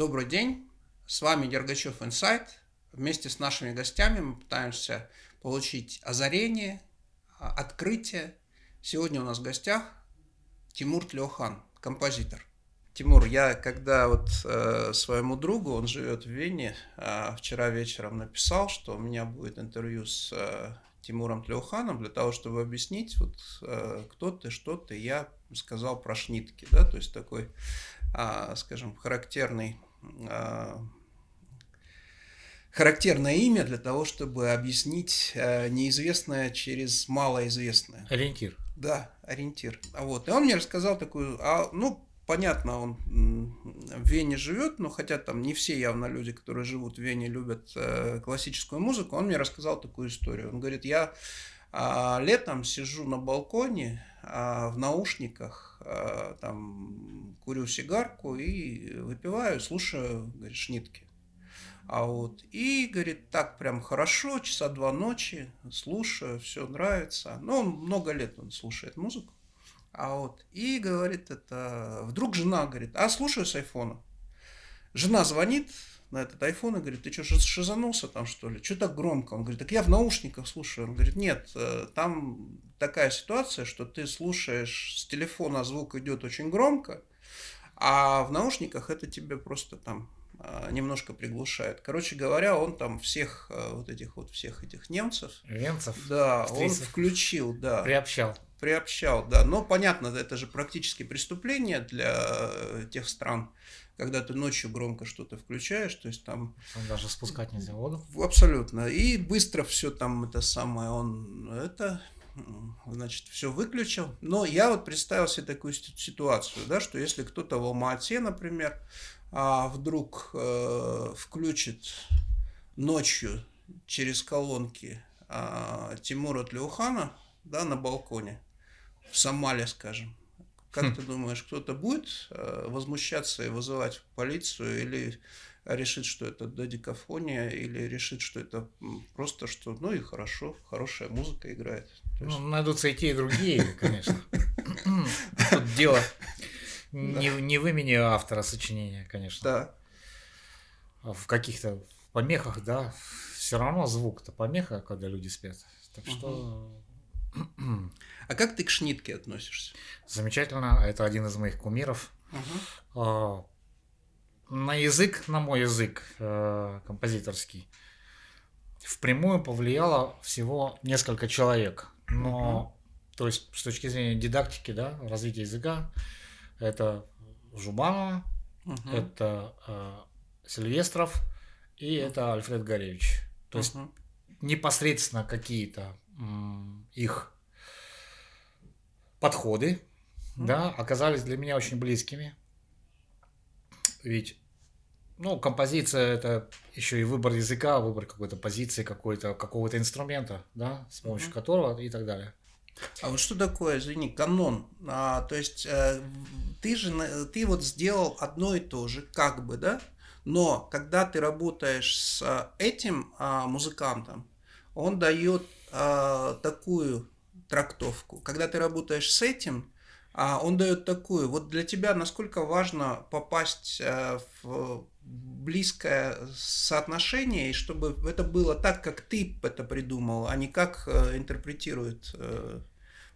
Добрый день, с вами Дергачев Инсайт. Вместе с нашими гостями мы пытаемся получить озарение, а, открытие. Сегодня у нас в гостях Тимур Тлеохан, композитор. Тимур, я когда вот э, своему другу, он живет в Вене, э, вчера вечером написал, что у меня будет интервью с э, Тимуром Тлеуханом для того, чтобы объяснить, вот э, кто ты, что ты, я сказал про шнитки, да, то есть такой, э, скажем, характерный характерное имя для того, чтобы объяснить э, неизвестное через малоизвестное. Ориентир. Да, ориентир. А вот. И он мне рассказал такую, а, ну, понятно, он в Вене живет, но хотя там не все явно люди, которые живут в Вене, любят э, классическую музыку, он мне рассказал такую историю. Он говорит, я летом сижу на балконе а, в наушниках, а, там курю сигарку и выпиваю, слушаю, говорит, шнитки. А вот, и, говорит, так прям хорошо, часа два ночи, слушаю, все нравится. Ну, много лет он слушает музыку. А вот, и говорит, это, вдруг жена говорит, а слушаю с айфона. Жена звонит на этот айфон и говорит, ты что, шизанулся там, что ли? Что так громко? Он говорит, так я в наушниках слушаю. Он говорит, нет, э, там такая ситуация, что ты слушаешь с телефона, звук идет очень громко, а в наушниках это тебе просто там а, немножко приглушает. Короче говоря, он там всех э, вот этих вот всех этих немцев, немцев, да, он включил, да, приобщал, приобщал, да. Но понятно, это же практически преступление для э, тех стран, когда ты ночью громко что-то включаешь, то есть там... Там даже спускать нельзя воду. Абсолютно. И быстро все там это самое, он это значит, все выключил. Но я вот представил себе такую ситуацию, да, что если кто-то в Алма-Ате, например, а вдруг э, включит ночью через колонки э, Тимура Тлеухана да, на балконе, в Сомале, скажем, как хм. ты думаешь, кто-то будет э, возмущаться и вызывать полицию или решит, что это додикофония, или решит, что это просто что, ну и хорошо, хорошая музыка играет. Ну, найдутся и те, и другие, конечно. Тут дело не, не в имени автора сочинения, конечно. Да. А в каких-то помехах, да, все равно звук-то помеха, когда люди спят. Так что... А как ты к шнитке относишься? Замечательно, это один из моих кумиров. Угу. На язык, на мой язык э, композиторский, впрямую повлияло всего несколько человек. Но, угу. то есть, с точки зрения дидактики, да, развития языка, это Жубанова, угу. это э, Сильвестров и это Альфред Горевич. То есть угу. непосредственно какие-то их подходы угу. да, оказались для меня очень близкими. Ведь ну, композиция это еще и выбор языка, выбор какой-то позиции, какой-то, какого-то инструмента, да, с помощью uh которого и так далее. А вот что такое, извини, канон? А, то есть э, ты же ты вот сделал одно и то же, как бы, да? Но когда ты работаешь с этим а, музыкантом, он дает а, такую трактовку. Когда ты работаешь с этим, а, он дает такую. Вот для тебя насколько важно попасть а, в близкое соотношение, и чтобы это было так, как ты это придумал, а не как э, интерпретирует э,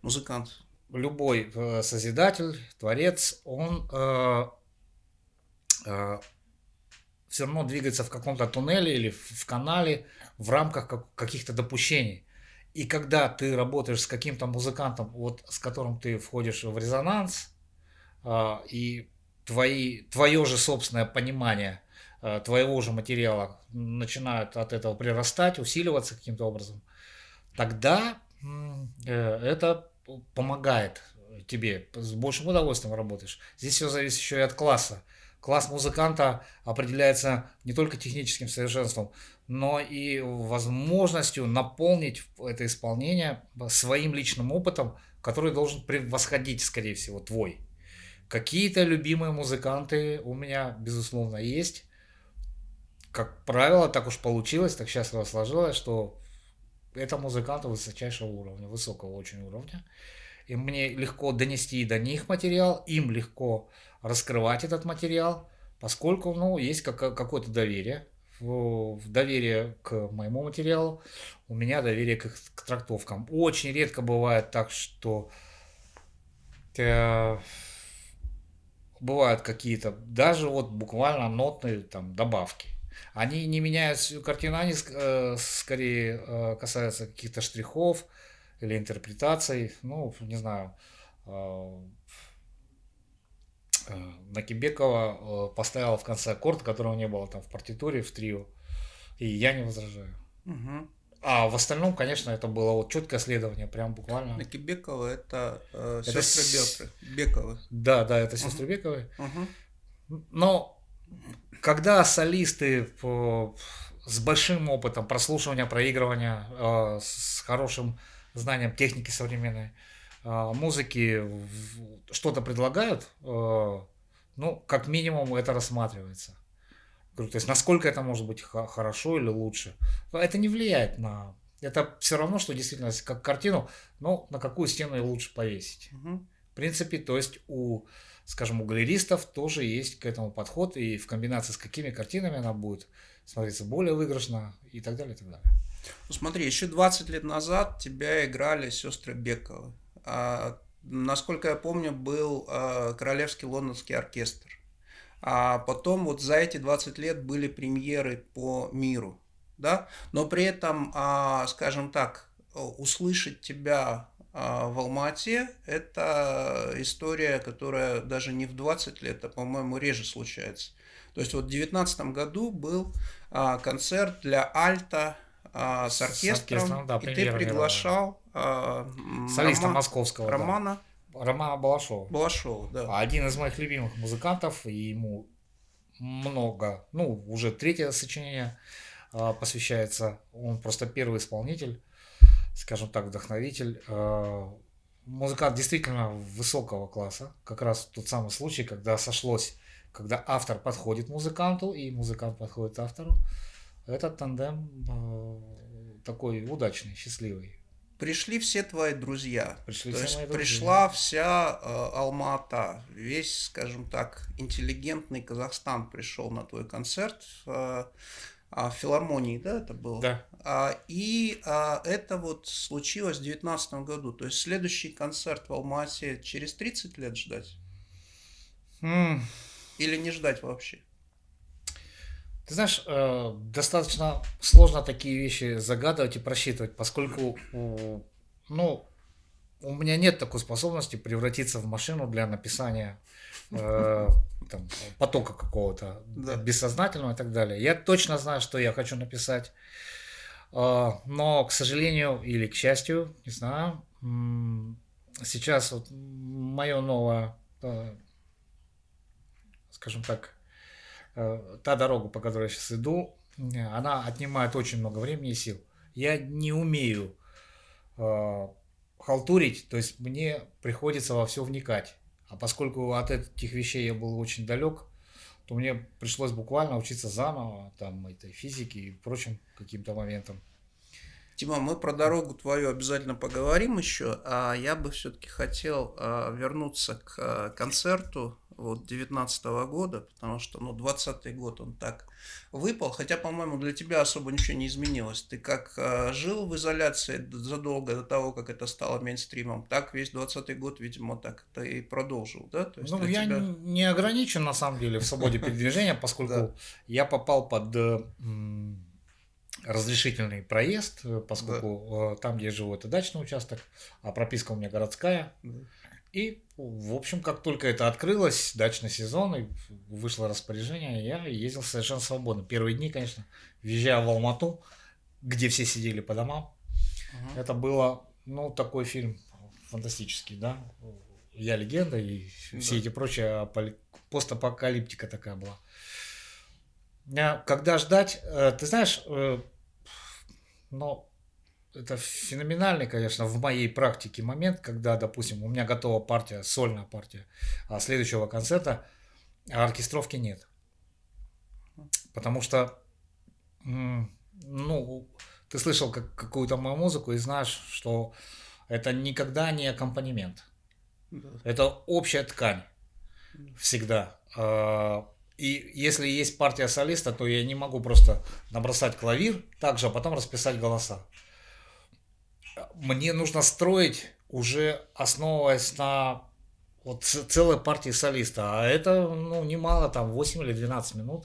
музыкант. Любой э, созидатель, творец, он э, э, все равно двигается в каком-то туннеле или в канале в рамках каких-то допущений. И когда ты работаешь с каким-то музыкантом, вот с которым ты входишь в резонанс, э, и твои, твое же собственное понимание э, твоего же материала начинает от этого прирастать, усиливаться каким-то образом, тогда э, это помогает тебе, с большим удовольствием работаешь. Здесь все зависит еще и от класса. Класс музыканта определяется не только техническим совершенством, но и возможностью наполнить это исполнение своим личным опытом, который должен превосходить, скорее всего, твой. Какие-то любимые музыканты у меня, безусловно, есть. Как правило, так уж получилось, так счастливо сложилось, что это музыканты высочайшего уровня, высокого очень уровня. И мне легко донести до них материал, им легко раскрывать этот материал, поскольку, ну, есть какое-то доверие, в доверие к моему материалу, у меня доверие к, к трактовкам. Очень редко бывает так, что э, бывают какие-то, даже вот буквально нотные там добавки. Они не меняют всю картину, они э, скорее э, касаются каких-то штрихов или интерпретаций. Ну, не знаю, э, Накибекова э, поставила в конце аккорд, которого не было там в партитуре, в трио. И я не возражаю. Угу. А в остальном, конечно, это было вот четкое следование, прям буквально. Накибекова это, э, это сестры с... Бековы. Да, да, это сестры угу. Бековы. Угу. Но когда солисты по, с большим опытом прослушивания, проигрывания, э, с хорошим знанием техники современной э, музыки что-то предлагают, э, ну, как минимум это рассматривается. То есть, насколько это может быть хорошо или лучше. Это не влияет на... Это все равно, что действительно, как картину, но на какую стену лучше повесить. Угу. В принципе, то есть у, скажем, у галеристов тоже есть к этому подход, и в комбинации с какими картинами она будет смотреться более выигрышно и так далее, и так далее. Ну, смотри, еще 20 лет назад тебя играли сестры Бековы. А, насколько я помню, был а, Королевский лондонский оркестр. А потом вот за эти 20 лет были премьеры по миру, да, но при этом, а, скажем так, услышать тебя в Алмате – это история, которая даже не в 20 лет, а, по-моему, реже случается. То есть вот в 2019 году был концерт для альта с оркестром, с оркестром да, и ты приглашал а, солиста Рома, московского Романа да. Романа Балашова. Балашова, да. Один из моих любимых музыкантов, и ему много, ну, уже третье сочинение э, посвящается. Он просто первый исполнитель, скажем так, вдохновитель. Э, музыкант действительно высокого класса. Как раз тот самый случай, когда сошлось, когда автор подходит музыканту, и музыкант подходит автору. Этот тандем э, такой удачный, счастливый пришли все твои друзья. Пришли То есть мои пришла вся э, Алмата, весь, скажем так, интеллигентный Казахстан пришел на твой концерт. Э, а, в филармонии, да, это было? Да. А, и а, это вот случилось в 2019 году. То есть следующий концерт в Алмате через 30 лет ждать? Mm. Или не ждать вообще? Ты знаешь, э, достаточно сложно такие вещи загадывать и просчитывать, поскольку, ну, у меня нет такой способности превратиться в машину для написания э, там, потока какого-то да. бессознательного и так далее. Я точно знаю, что я хочу написать, э, но, к сожалению или к счастью, не знаю, сейчас вот мое новое, э, скажем так, та дорога, по которой я сейчас иду, она отнимает очень много времени и сил. Я не умею э, халтурить, то есть мне приходится во все вникать. А поскольку от этих вещей я был очень далек, то мне пришлось буквально учиться заново, там, этой физики и прочим каким-то моментам. Тима, мы про дорогу твою обязательно поговорим еще, а я бы все-таки хотел а, вернуться к а, концерту вот 19 года, потому что, ну, 20 год он так выпал, хотя, по-моему, для тебя особо ничего не изменилось. Ты как э, жил в изоляции задолго до того, как это стало мейнстримом, так весь 20 год, видимо, так ты и продолжил, да? То есть ну, я тебя... не ограничен, на самом деле, в свободе передвижения, поскольку я попал под разрешительный проезд, поскольку там, где я живу, это дачный участок, а прописка у меня городская. И, в общем, как только это открылось, дачный сезон, и вышло распоряжение, я ездил совершенно свободно. Первые дни, конечно, въезжая в Алмату, где все сидели по домам, uh это было, ну, такой фильм фантастический, да. Я легенда и да. все эти прочие постапокалиптика такая была. Когда ждать, э, ты знаешь, ну, это феноменальный, конечно, в моей практике момент, когда, допустим, у меня готова партия, сольная партия а следующего концерта, а оркестровки нет. Потому что, ну, ты слышал как, какую-то мою музыку и знаешь, что это никогда не аккомпанемент. Да. Это общая ткань. Всегда. А, И если есть партия солиста, то я не могу просто набросать клавир также, а потом расписать голоса. Мне нужно строить уже основываясь на вот целой партии солиста. А это ну, немало, там 8 или 12 минут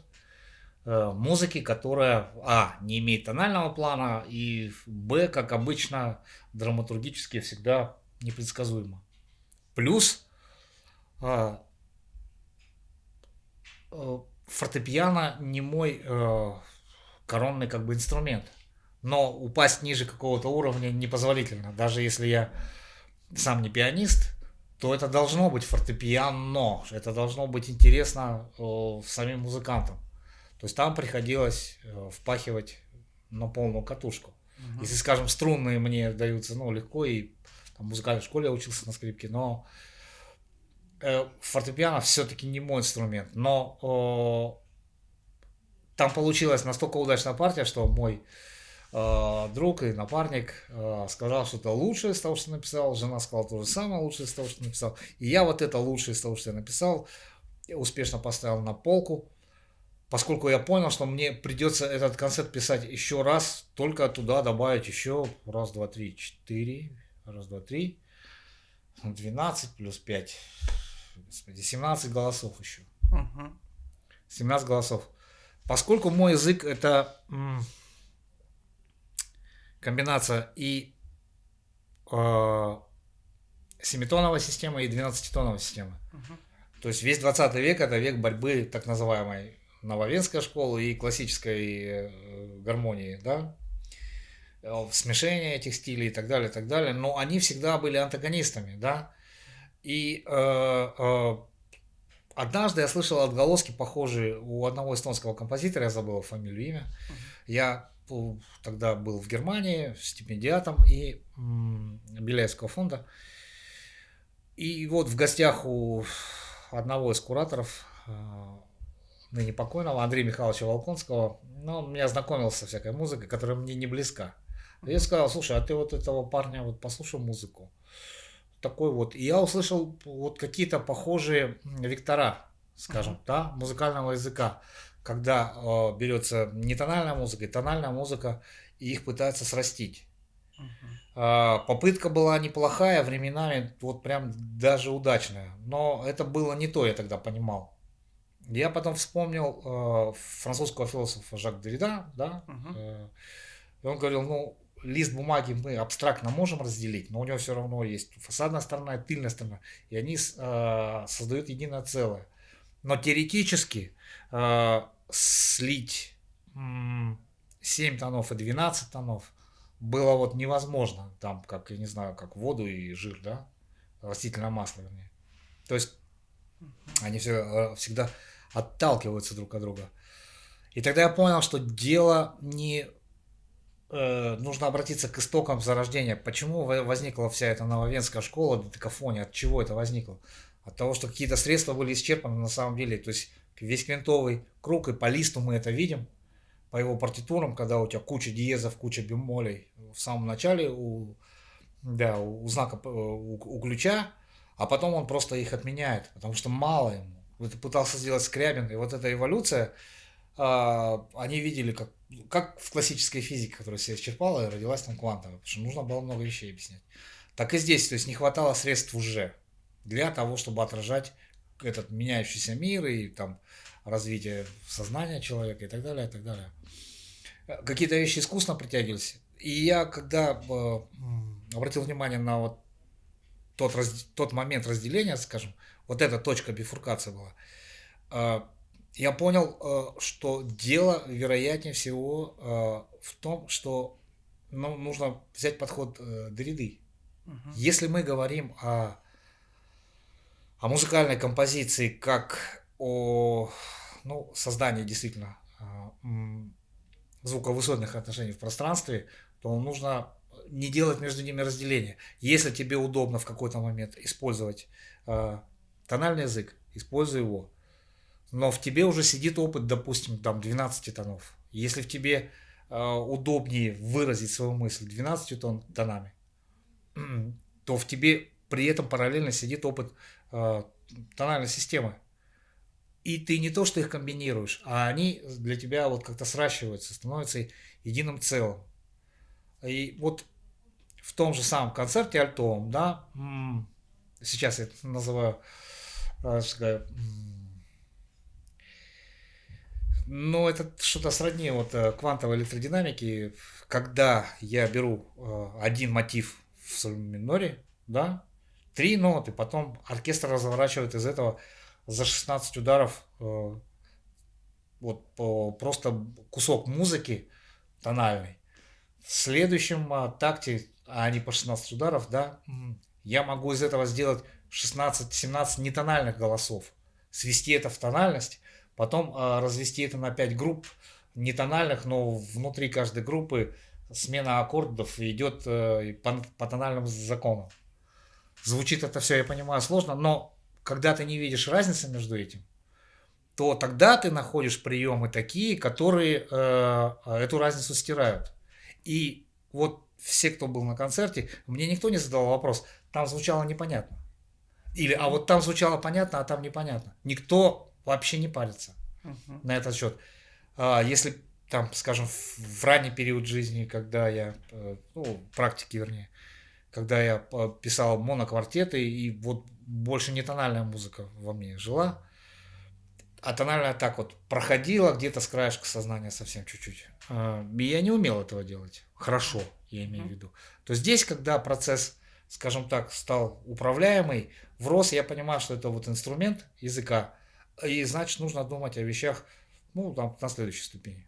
э, музыки, которая, а, не имеет тонального плана, и, б, как обычно, драматургически всегда непредсказуемо. Плюс Э, фортепиано не мой э, коронный как бы инструмент. Но упасть ниже какого-то уровня непозволительно. Даже если я сам не пианист, то это должно быть фортепиано. Это должно быть интересно э, самим музыкантам. То есть там приходилось э, впахивать на полную катушку. Угу. Если, скажем, струнные мне даются ну, легко, и там, в музыкальной школе я учился на скрипке, но Э, фортепиано все-таки не мой инструмент, но там получилась настолько удачная партия, что мой э, друг и напарник э, сказал, что это лучшее из того, что написал, жена сказала то же самое лучшее из того, что написал, и я вот это лучшее из того, что я написал, успешно поставил на полку, поскольку я понял, что мне придется этот концерт писать еще раз, только туда добавить еще раз, два, три, четыре, раз, два, три, 12 плюс 5, господи, 17 голосов еще. Угу. 17 голосов. Поскольку мой язык это комбинация и э, семитоновой системы и двенадцатитоновой системы. Угу. То есть весь 20 век это век борьбы так называемой нововенской школы и классической э, гармонии, да, смешение этих стилей и так далее, и так далее. Но они всегда были антагонистами, да. И э, э, однажды я слышал отголоски похожие у одного эстонского композитора, я забыл фамилию, имя. Я тогда был в Германии стипендиатом и Беляевского фонда. И вот в гостях у одного из кураторов, э, ныне покойного, Андрея Михайловича Волконского, ну, он меня знакомил со всякой музыкой, которая мне не близка. Я сказал, слушай, а ты вот этого парня вот послушай музыку такой вот. И я услышал вот какие-то похожие вектора, скажем, uh-huh. да, музыкального языка, когда э, берется не тональная музыка, и тональная музыка, и их пытаются срастить. Uh-huh. Э, попытка была неплохая, временами вот прям даже удачная, но это было не то, я тогда понимал. Я потом вспомнил э, французского философа Жак Derrida, да, uh-huh. э, и он говорил, ну, лист бумаги мы абстрактно можем разделить, но у него все равно есть фасадная сторона и тыльная сторона, и они э, создают единое целое. Но теоретически э, слить э, 7 тонов и 12 тонов было вот невозможно, там, как, я не знаю, как воду и жир, да, растительное масло, вернее. То есть они все, э, всегда отталкиваются друг от друга. И тогда я понял, что дело не э, нужно обратиться к истокам зарождения. Почему возникла вся эта нововенская школа декафония? От чего это возникло? От того, что какие-то средства были исчерпаны на самом деле. То есть весь квинтовый круг, и по листу мы это видим, по его партитурам, когда у тебя куча диезов, куча бемолей в самом начале у, да, у знака, э, у, у ключа, а потом он просто их отменяет, потому что мало ему. Это пытался сделать Скрябин, и вот эта эволюция, а, они видели, как, как в классической физике, которая себя исчерпала, и родилась там квантовая, потому что нужно было много вещей объяснять. Так и здесь, то есть не хватало средств уже для того, чтобы отражать этот меняющийся мир и там развитие сознания человека и так далее, и так далее. Какие-то вещи искусственно притягивались. И я, когда э, обратил внимание на вот тот, раз, тот момент разделения, скажем, вот эта точка бифуркации была, э, я понял, э, что дело, вероятнее всего, э, в том, что ну, нужно взять подход э, Дриды. Угу. Если мы говорим о, о музыкальной композиции как о ну, создании действительно звуковысотных отношений в пространстве, то нужно не делать между ними разделения. Если тебе удобно в какой-то момент использовать тональный язык, используй его но в тебе уже сидит опыт, допустим, там 12 тонов. Если в тебе э, удобнее выразить свою мысль 12 тон, тонами, то в тебе при этом параллельно сидит опыт э, тональной системы. и ты не то, что их комбинируешь, а они для тебя вот как-то сращиваются, становятся единым целым. И вот в том же самом концерте альтовом, да, сейчас я это называю, э, ну, это что-то сродни вот э, квантовой электродинамики, когда я беру э, один мотив в миноре, да, три ноты, потом оркестр разворачивает из этого за 16 ударов вот просто кусок музыки тональный. В следующем такте а не по 16 ударов, да, я могу из этого сделать 16-17 нетональных голосов, свести это в тональность, потом э, развести это на 5 групп нетональных, но внутри каждой группы смена аккордов идет э, по, по тональным законам. Звучит это все, я понимаю, сложно, но когда ты не видишь разницы между этим, то тогда ты находишь приемы такие, которые э, эту разницу стирают. И вот все, кто был на концерте, мне никто не задал вопрос, там звучало непонятно. Или, а вот там звучало понятно, а там непонятно. Никто вообще не парится uh-huh. на этот счет. А, если там, скажем, в ранний период жизни, когда я, э, ну, практики вернее, когда я писал моноквартеты, и вот больше не тональная музыка во мне жила, а тональная так вот проходила где-то с краешка сознания совсем чуть-чуть. А, и я не умел этого делать хорошо я имею в виду, то здесь, когда процесс, скажем так, стал управляемый, врос, я понимаю, что это вот инструмент языка, и значит нужно думать о вещах, ну, там, на следующей ступени,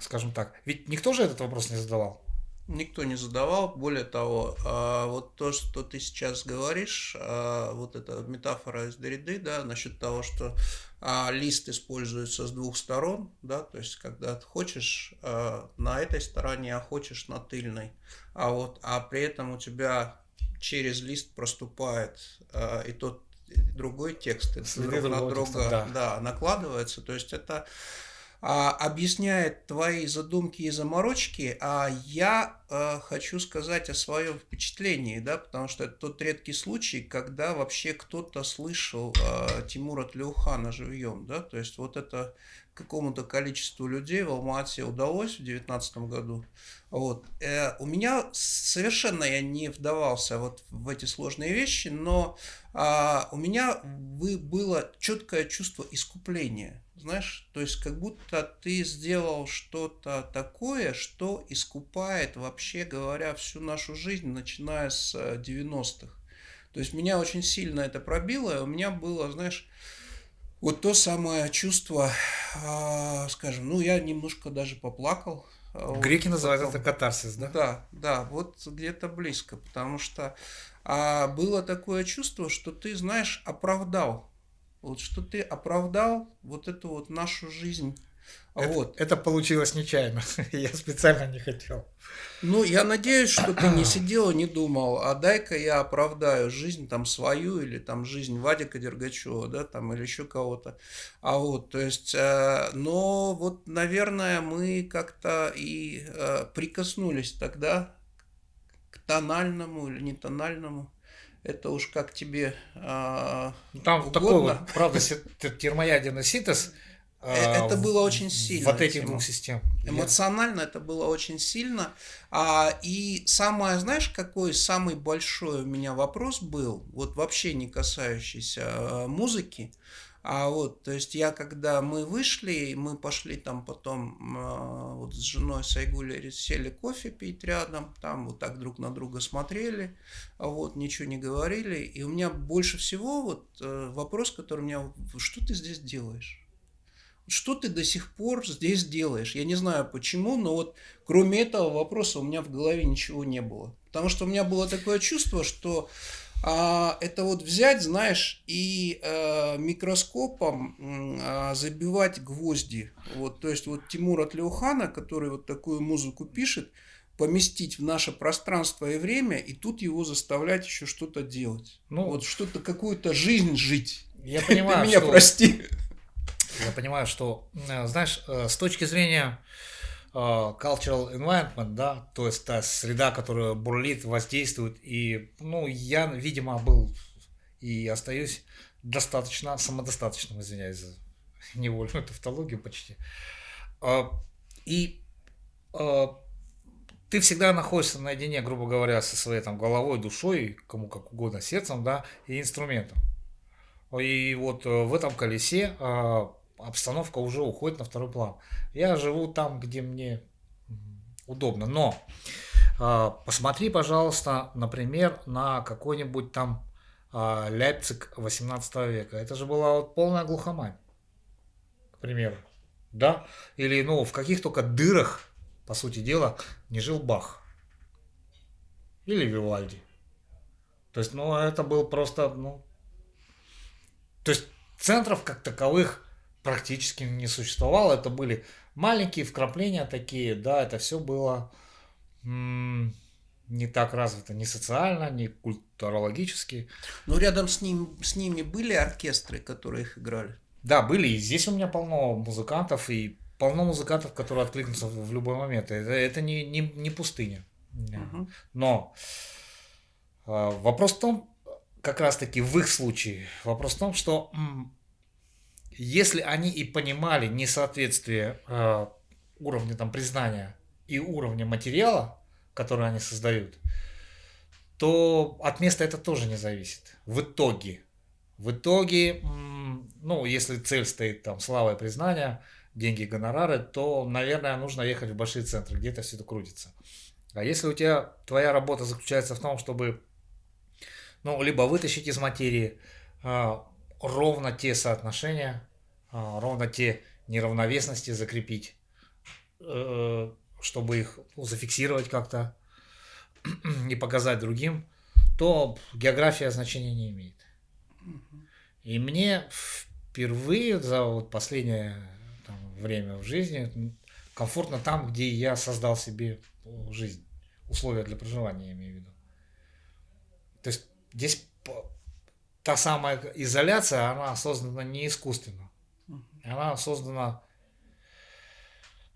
скажем так. Ведь никто же этот вопрос не задавал. Никто не задавал. Более того, а, вот то, что ты сейчас говоришь, а, вот эта метафора из Дориды, да, насчет того, что а, лист используется с двух сторон, да, то есть когда ты хочешь на этой стороне, а хочешь на тыльной, а вот, а при этом у тебя через лист проступает и тот другой текст, друг на друга да. Да, накладывается, то есть это а, объясняет твои задумки и заморочки, а я а, хочу сказать о своем впечатлении, да, потому что это тот редкий случай, когда вообще кто-то слышал а, Тимура Тлеухана живьем, да, то есть вот это какому-то количеству людей в Алмате удалось в 2019 году. Вот. Э, у меня совершенно я не вдавался вот в эти сложные вещи, но а, у меня было четкое чувство искупления знаешь, то есть как будто ты сделал что-то такое, что искупает, вообще говоря, всю нашу жизнь, начиная с 90-х. Э, то есть меня очень сильно это пробило, и у меня было, знаешь, вот то самое чувство, а, скажем, ну я немножко даже поплакал. А, Греки вот, называют потом, это катарсис, да? Да, да, вот где-то близко, потому что а, было такое чувство, что ты, знаешь, оправдал вот что ты оправдал вот эту вот нашу жизнь. Это, вот. это получилось нечаянно. я специально не хотел. Ну, я надеюсь, что ты не сидел и не думал, а дай-ка я оправдаю жизнь там свою или там жизнь Вадика Дергачева, да, там или еще кого-то. А вот, то есть, э, но вот, наверное, мы как-то и э, прикоснулись тогда к тональному или не тональному это уж как тебе э, Там угодно. такой вот, правда, термоядерный синтез. Э, это было очень сильно. Вот этих двух систем. Эмоционально это было очень сильно. А, и самое, знаешь, какой самый большой у меня вопрос был, вот вообще не касающийся э, музыки, а вот, то есть я, когда мы вышли, мы пошли там потом э, вот с женой Сайгули сели кофе пить рядом, там вот так друг на друга смотрели, а вот, ничего не говорили. И у меня больше всего вот э, вопрос, который у меня, что ты здесь делаешь? Что ты до сих пор здесь делаешь? Я не знаю почему, но вот кроме этого вопроса у меня в голове ничего не было. Потому что у меня было такое чувство, что а, это вот взять, знаешь, и э, микроскопом э, забивать гвозди. Вот, то есть вот Тимура Тлеухана, который вот такую музыку пишет, поместить в наше пространство и время, и тут его заставлять еще что-то делать. Ну, вот что-то, какую-то жизнь жить. Я понимаю, Ты меня что... прости. Я понимаю, что, э, знаешь, э, с точки зрения а, cultural environment, да, то есть та среда, которая бурлит, воздействует. И, ну, я, видимо, был и остаюсь достаточно самодостаточным, извиняюсь за невольную тавтологию почти. А, и а, ты всегда находишься наедине, грубо говоря, со своей там головой, душой, кому как угодно, сердцем, да, и инструментом. И вот э, в этом колесе обстановка уже уходит на второй план. Я живу там, где мне удобно. Но посмотри, пожалуйста, например, на какой-нибудь там Ляйпциг 18 века. Это же была вот полная глухомань, к примеру. Да? Или, ну, в каких только дырах, по сути дела, не жил Бах. Или Вивальди. То есть, ну, это был просто, ну... То есть, центров как таковых практически не существовало. Это были маленькие вкрапления такие, да, это все было не так развито ни социально, ни культурологически. Но рядом с, ним, с ними были оркестры, которые их играли? Да, были. И здесь у меня полно музыкантов, и полно музыкантов, которые откликнутся в любой момент. Это, это не, не, не пустыня. Угу. Но э, вопрос в том, как раз таки в их случае, вопрос в том, что если они и понимали несоответствие э, уровня там, признания и уровня материала, который они создают, то от места это тоже не зависит. В итоге. В итоге, ну, если цель стоит там слава и признание, деньги, гонорары, то, наверное, нужно ехать в большие центры, где это все это крутится. А если у тебя твоя работа заключается в том, чтобы, ну, либо вытащить из материи а, ровно те соотношения, а, ровно те неравновесности закрепить, э, чтобы их ну, зафиксировать как-то и показать другим, то география значения не имеет. И мне впервые за вот последнее там, время в жизни комфортно там, где я создал себе жизнь, условия для проживания, я имею в виду. То есть здесь та самая изоляция, она создана не искусственно. Она создана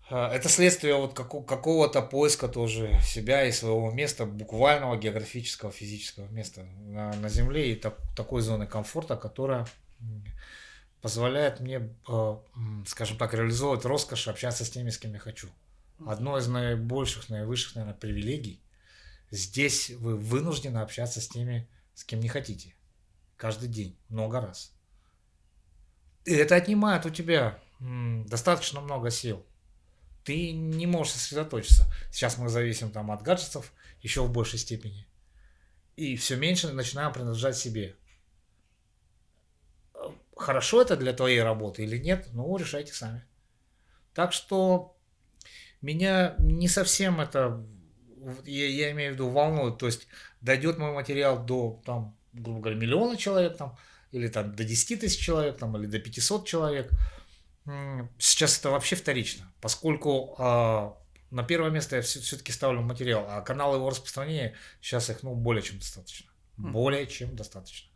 а, это следствие вот какого-то поиска тоже себя и своего места, буквального географического, физического места на, на Земле и так, такой зоны комфорта, которая позволяет мне, а, скажем так, реализовывать роскошь, общаться с теми, с кем я хочу. Одно из наибольших, наивысших, наверное, привилегий. Здесь вы вынуждены общаться с теми, с кем не хотите. Каждый день, много раз. И это отнимает у тебя достаточно много сил ты не можешь сосредоточиться. Сейчас мы зависим там от гаджетов еще в большей степени. И все меньше начинаем принадлежать себе. Хорошо это для твоей работы или нет, ну, решайте сами. Так что меня не совсем это, я, я имею в виду, волнует. То есть дойдет мой материал до, там, грубо говоря, миллиона человек, там, или там до 10 тысяч человек, там, или до 500 человек – Сейчас это вообще вторично, поскольку э, на первое место я все-таки ставлю материал, а каналы его распространения сейчас их ну, более чем достаточно. Mm. Более чем достаточно.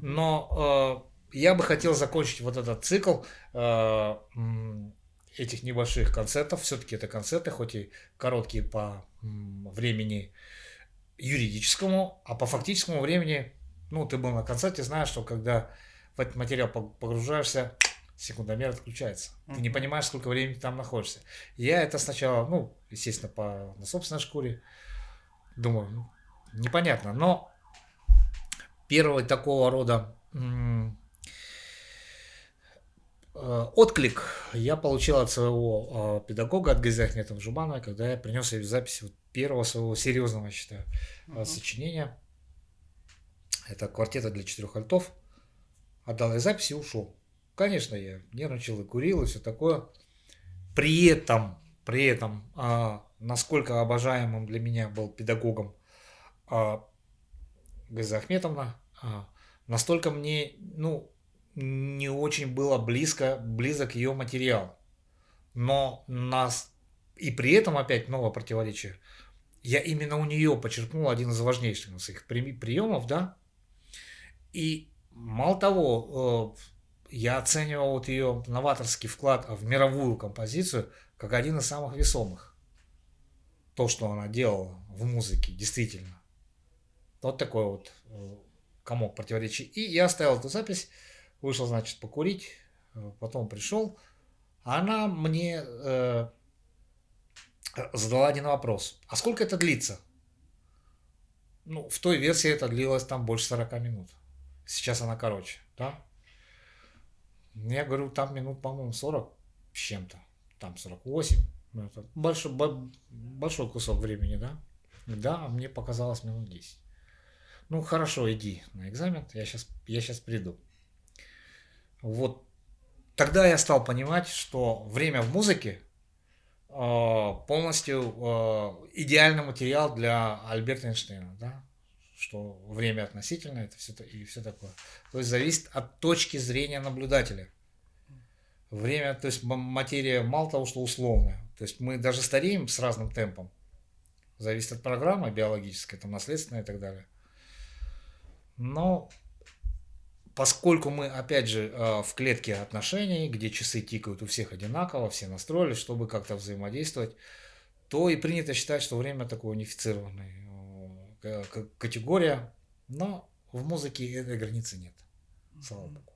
Но э, я бы хотел закончить вот этот цикл э, этих небольших концертов. Все-таки это концерты, хоть и короткие по времени юридическому, а по фактическому времени, ну, ты был на концерте, знаешь, что когда в этот материал погружаешься, секундомер отключается. Ты не понимаешь, сколько времени ты там находишься. Я это сначала, ну, естественно, по, на собственной шкуре думаю, ну, непонятно. Но первый такого рода э, отклик я получил от своего э, педагога, от Гази Ахметова Жубанова, когда я принес ее запись вот первого своего серьезного, я считаю, uh-huh. сочинения. Это квартета для четырех альтов. Отдал я запись и ушел. Конечно, я нервничал и курил и все такое. При этом, при этом, а, насколько обожаемым для меня был педагогом а, Газа Ахметовна, а, настолько мне, ну, не очень было близко, близок ее материал. Но нас, и при этом опять новое противоречие, я именно у нее почерпнул один из важнейших своих приемов, да, и мало того, э, я оценивал вот ее новаторский вклад в мировую композицию как один из самых весомых. То, что она делала в музыке, действительно. Вот такой вот э, комок противоречий. И я оставил эту запись, вышел, значит, покурить, потом пришел, она мне э, задала один вопрос. А сколько это длится? Ну, в той версии это длилось там больше 40 минут. Сейчас она короче, да? Я говорю, там минут, по-моему, 40 с чем-то. Там 48. Ну, это большой, большой кусок времени, да? Да, мне показалось минут 10. Ну, хорошо, иди на экзамен, я сейчас, я сейчас приду. Вот тогда я стал понимать, что время в музыке э, полностью э, идеальный материал для Альберта Эйнштейна, да? Что время относительно это все и все такое. То есть зависит от точки зрения наблюдателя. Время, то есть материя мало того, что условная. То есть мы даже стареем с разным темпом. Зависит от программы биологической, там наследственная и так далее. Но поскольку мы, опять же, э, в клетке отношений, где часы тикают у всех одинаково, все настроились, чтобы как-то взаимодействовать, то и принято считать, что время такое унифицированное категория, но в музыке этой границы нет. Слава Богу.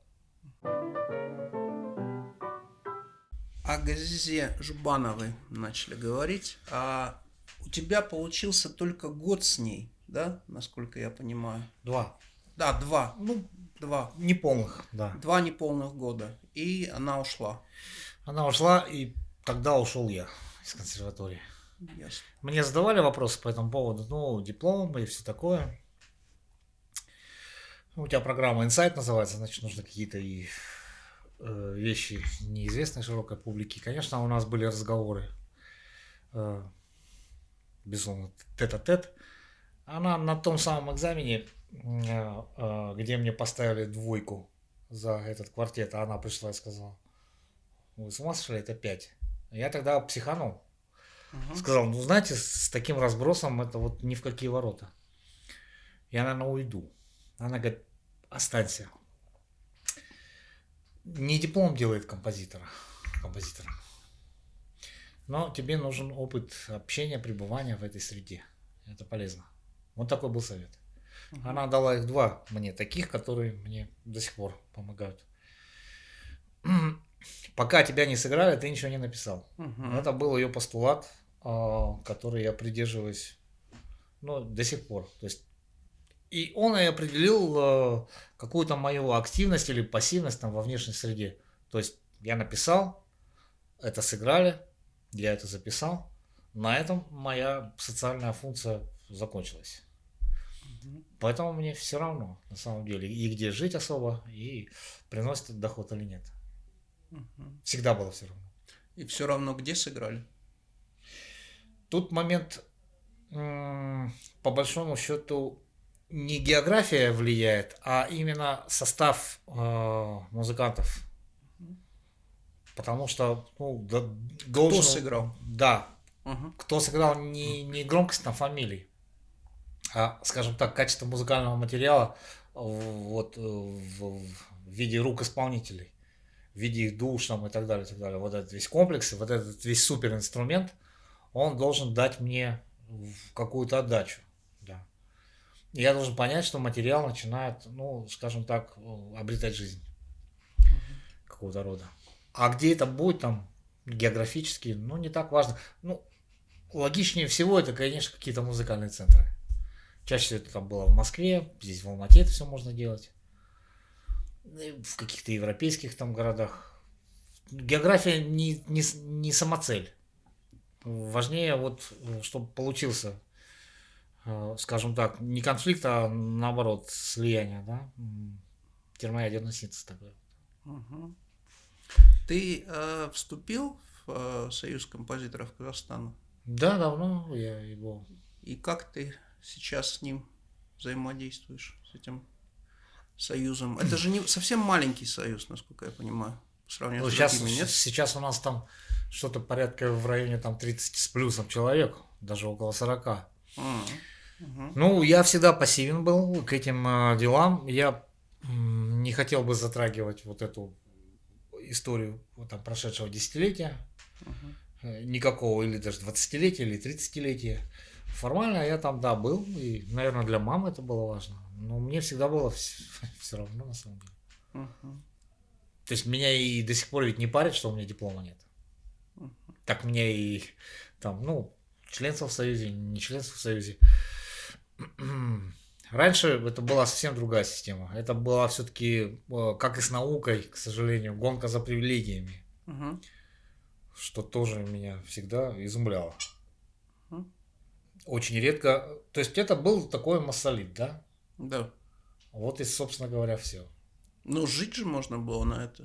О Газизе Жубановой начали говорить. А у тебя получился только год с ней, да, насколько я понимаю? Два. Да, два. Ну, два. Неполных, да. Два неполных года. И она ушла. Она ушла, и тогда ушел я из консерватории. Ясно. Мне задавали вопросы по этому поводу, ну, диплом и все такое. У тебя программа Insight называется, значит, нужно какие-то и э, вещи неизвестной широкой публике. Конечно, у нас были разговоры, э, безусловно, тет-а-тет. Она на том самом экзамене Э, где мне поставили двойку за этот квартет, она пришла и сказала, вы с ума сошли, это пять. Я тогда психанул. Угу. Сказал, ну знаете, с таким разбросом это вот ни в какие ворота. Я, наверное, уйду. Она говорит, останься. Не диплом делает композитора, композитора. Но тебе нужен опыт общения, пребывания в этой среде. Это полезно. Вот такой был совет. Угу. Она дала их два мне, таких, которые мне до сих пор помогают. Пока тебя не сыграли, ты ничего не написал. Угу. Это был ее постулат, а, который я придерживаюсь ну, до сих пор. То есть и он и определил а, какую-то мою активность или пассивность там во внешней среде. То есть я написал, это сыграли, я это записал. На этом моя социальная функция закончилась. Поэтому мне все равно, на самом деле, и где жить особо, и приносит доход или нет. Всегда было все равно. И все равно где сыграли? Тут момент, по большому счету, не география влияет, а именно состав э, музыкантов. Потому что ну, должен... Кто сыграл? Да. Угу. Кто сыграл не, не громкость на фамилии а, скажем так, качество музыкального материала вот, в, в виде рук исполнителей, в виде их душ там, и так далее, и так далее. Вот этот весь комплекс, вот этот весь супер инструмент, он должен дать мне какую-то отдачу. Да. И я должен понять, что материал начинает, ну, скажем так, обретать жизнь какого-то рода. А где это будет там географически, ну, не так важно. Ну, логичнее всего это, конечно, какие-то музыкальные центры. Чаще всего это там было в Москве, здесь в Алмате это все можно делать. В каких-то европейских там городах. География не, не, не самоцель. Важнее вот, чтобы получился, э, скажем так, не конфликт, а наоборот слияние, да? Термоядерный синтез такой. Угу. Ты э, вступил в э, Союз композиторов Казахстана? Да, давно я его. И как ты сейчас с ним взаимодействуешь, с этим союзом? Это же не совсем маленький союз, насколько я понимаю, по сравнению ну, с сейчас, другими, нет? Сейчас у нас там что-то порядка в районе там 30 с плюсом человек, даже около 40. А, угу. Ну, я всегда пассивен был к этим э, делам. Я не хотел бы затрагивать вот эту историю вот, там, прошедшего десятилетия, угу. никакого или даже 20-летия или 30-летия. Формально я там, да, был, и, наверное, для мамы это было важно. Но мне всегда было все, все равно, на самом деле. То есть меня и до сих пор ведь не парит, что у меня диплома нет. Так мне и там, ну, членство в Союзе, не членство в Союзе. Раньше это была совсем другая система. Это была все-таки, э, как и с наукой, к сожалению, гонка за привилегиями. Угу. Что тоже меня всегда изумляло. Угу. Очень редко. То есть это был такой массолит, да? Да. Вот и, собственно говоря, все. Ну, жить же можно было на это.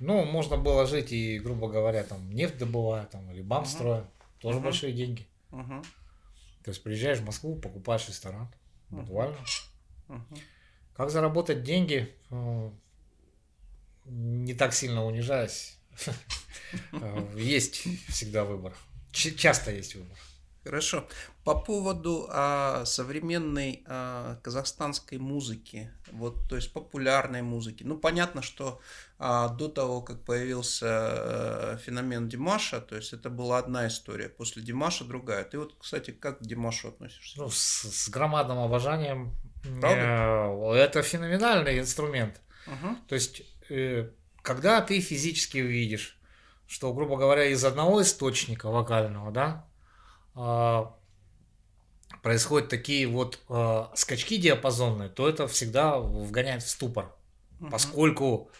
Ну, можно было жить и, грубо говоря, там нефть добывая, там, или бам строя. Тоже Мгм. большие деньги. Угу. То есть приезжаешь в Москву, покупаешь ресторан. Буквально. Угу. Как заработать деньги, э, не так сильно унижаясь. Э, Есть всегда выбор. Часто есть выбор. Хорошо. По поводу а, современной а, казахстанской музыки, вот, то есть популярной музыки. Ну, понятно, что а, до того, как появился э, феномен Димаша, то есть это была одна история, после Димаша другая. Ты вот, кстати, как к Димашу относишься? Ну, с, с громадным обожанием. Правда? Э, Это феноменальный инструмент. Мгм. То есть, э, когда ты физически увидишь, что, грубо говоря, из одного источника вокального, да, а, происходят такие вот а, скачки диапазонные, то это всегда вгоняет в ступор, Мгм. поскольку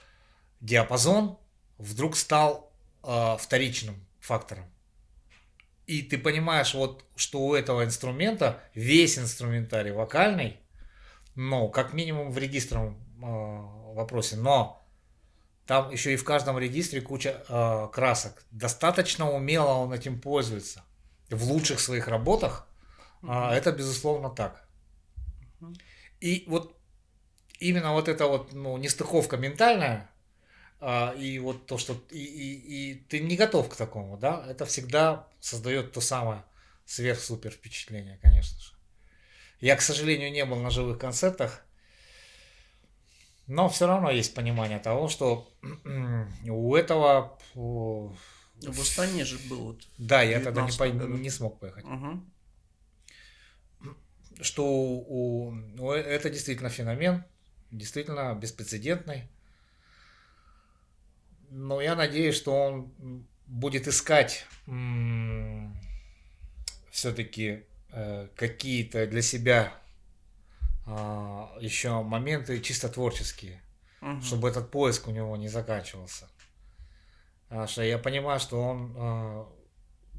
диапазон вдруг стал а, вторичным фактором. И ты понимаешь, вот, что у этого инструмента весь инструментарий вокальный, ну, как минимум в регистровом а, вопросе, но там еще и в каждом регистре куча а, красок. Достаточно умело он этим пользуется. В лучших своих работах а, это безусловно так. Мгм. И вот именно вот эта вот ну, нестыковка ментальная, а, и вот то, что и, и, и ты не готов к такому, да, это всегда создает то самое сверх-супер впечатление, конечно же. Я, к сожалению, не был на живых концертах, но все равно есть понимание того, что у этого... В Астане же был вот. Да, я тогда не, 19 пой- году. не смог поехать. Мгм. Что у, у- это действительно феномен, действительно беспрецедентный. Но я надеюсь, что он будет искать все-таки какие-то для себя а, еще моменты чисто творческие. Мгм. чтобы этот поиск у него не заканчивался. Потому что я понимаю, что он э,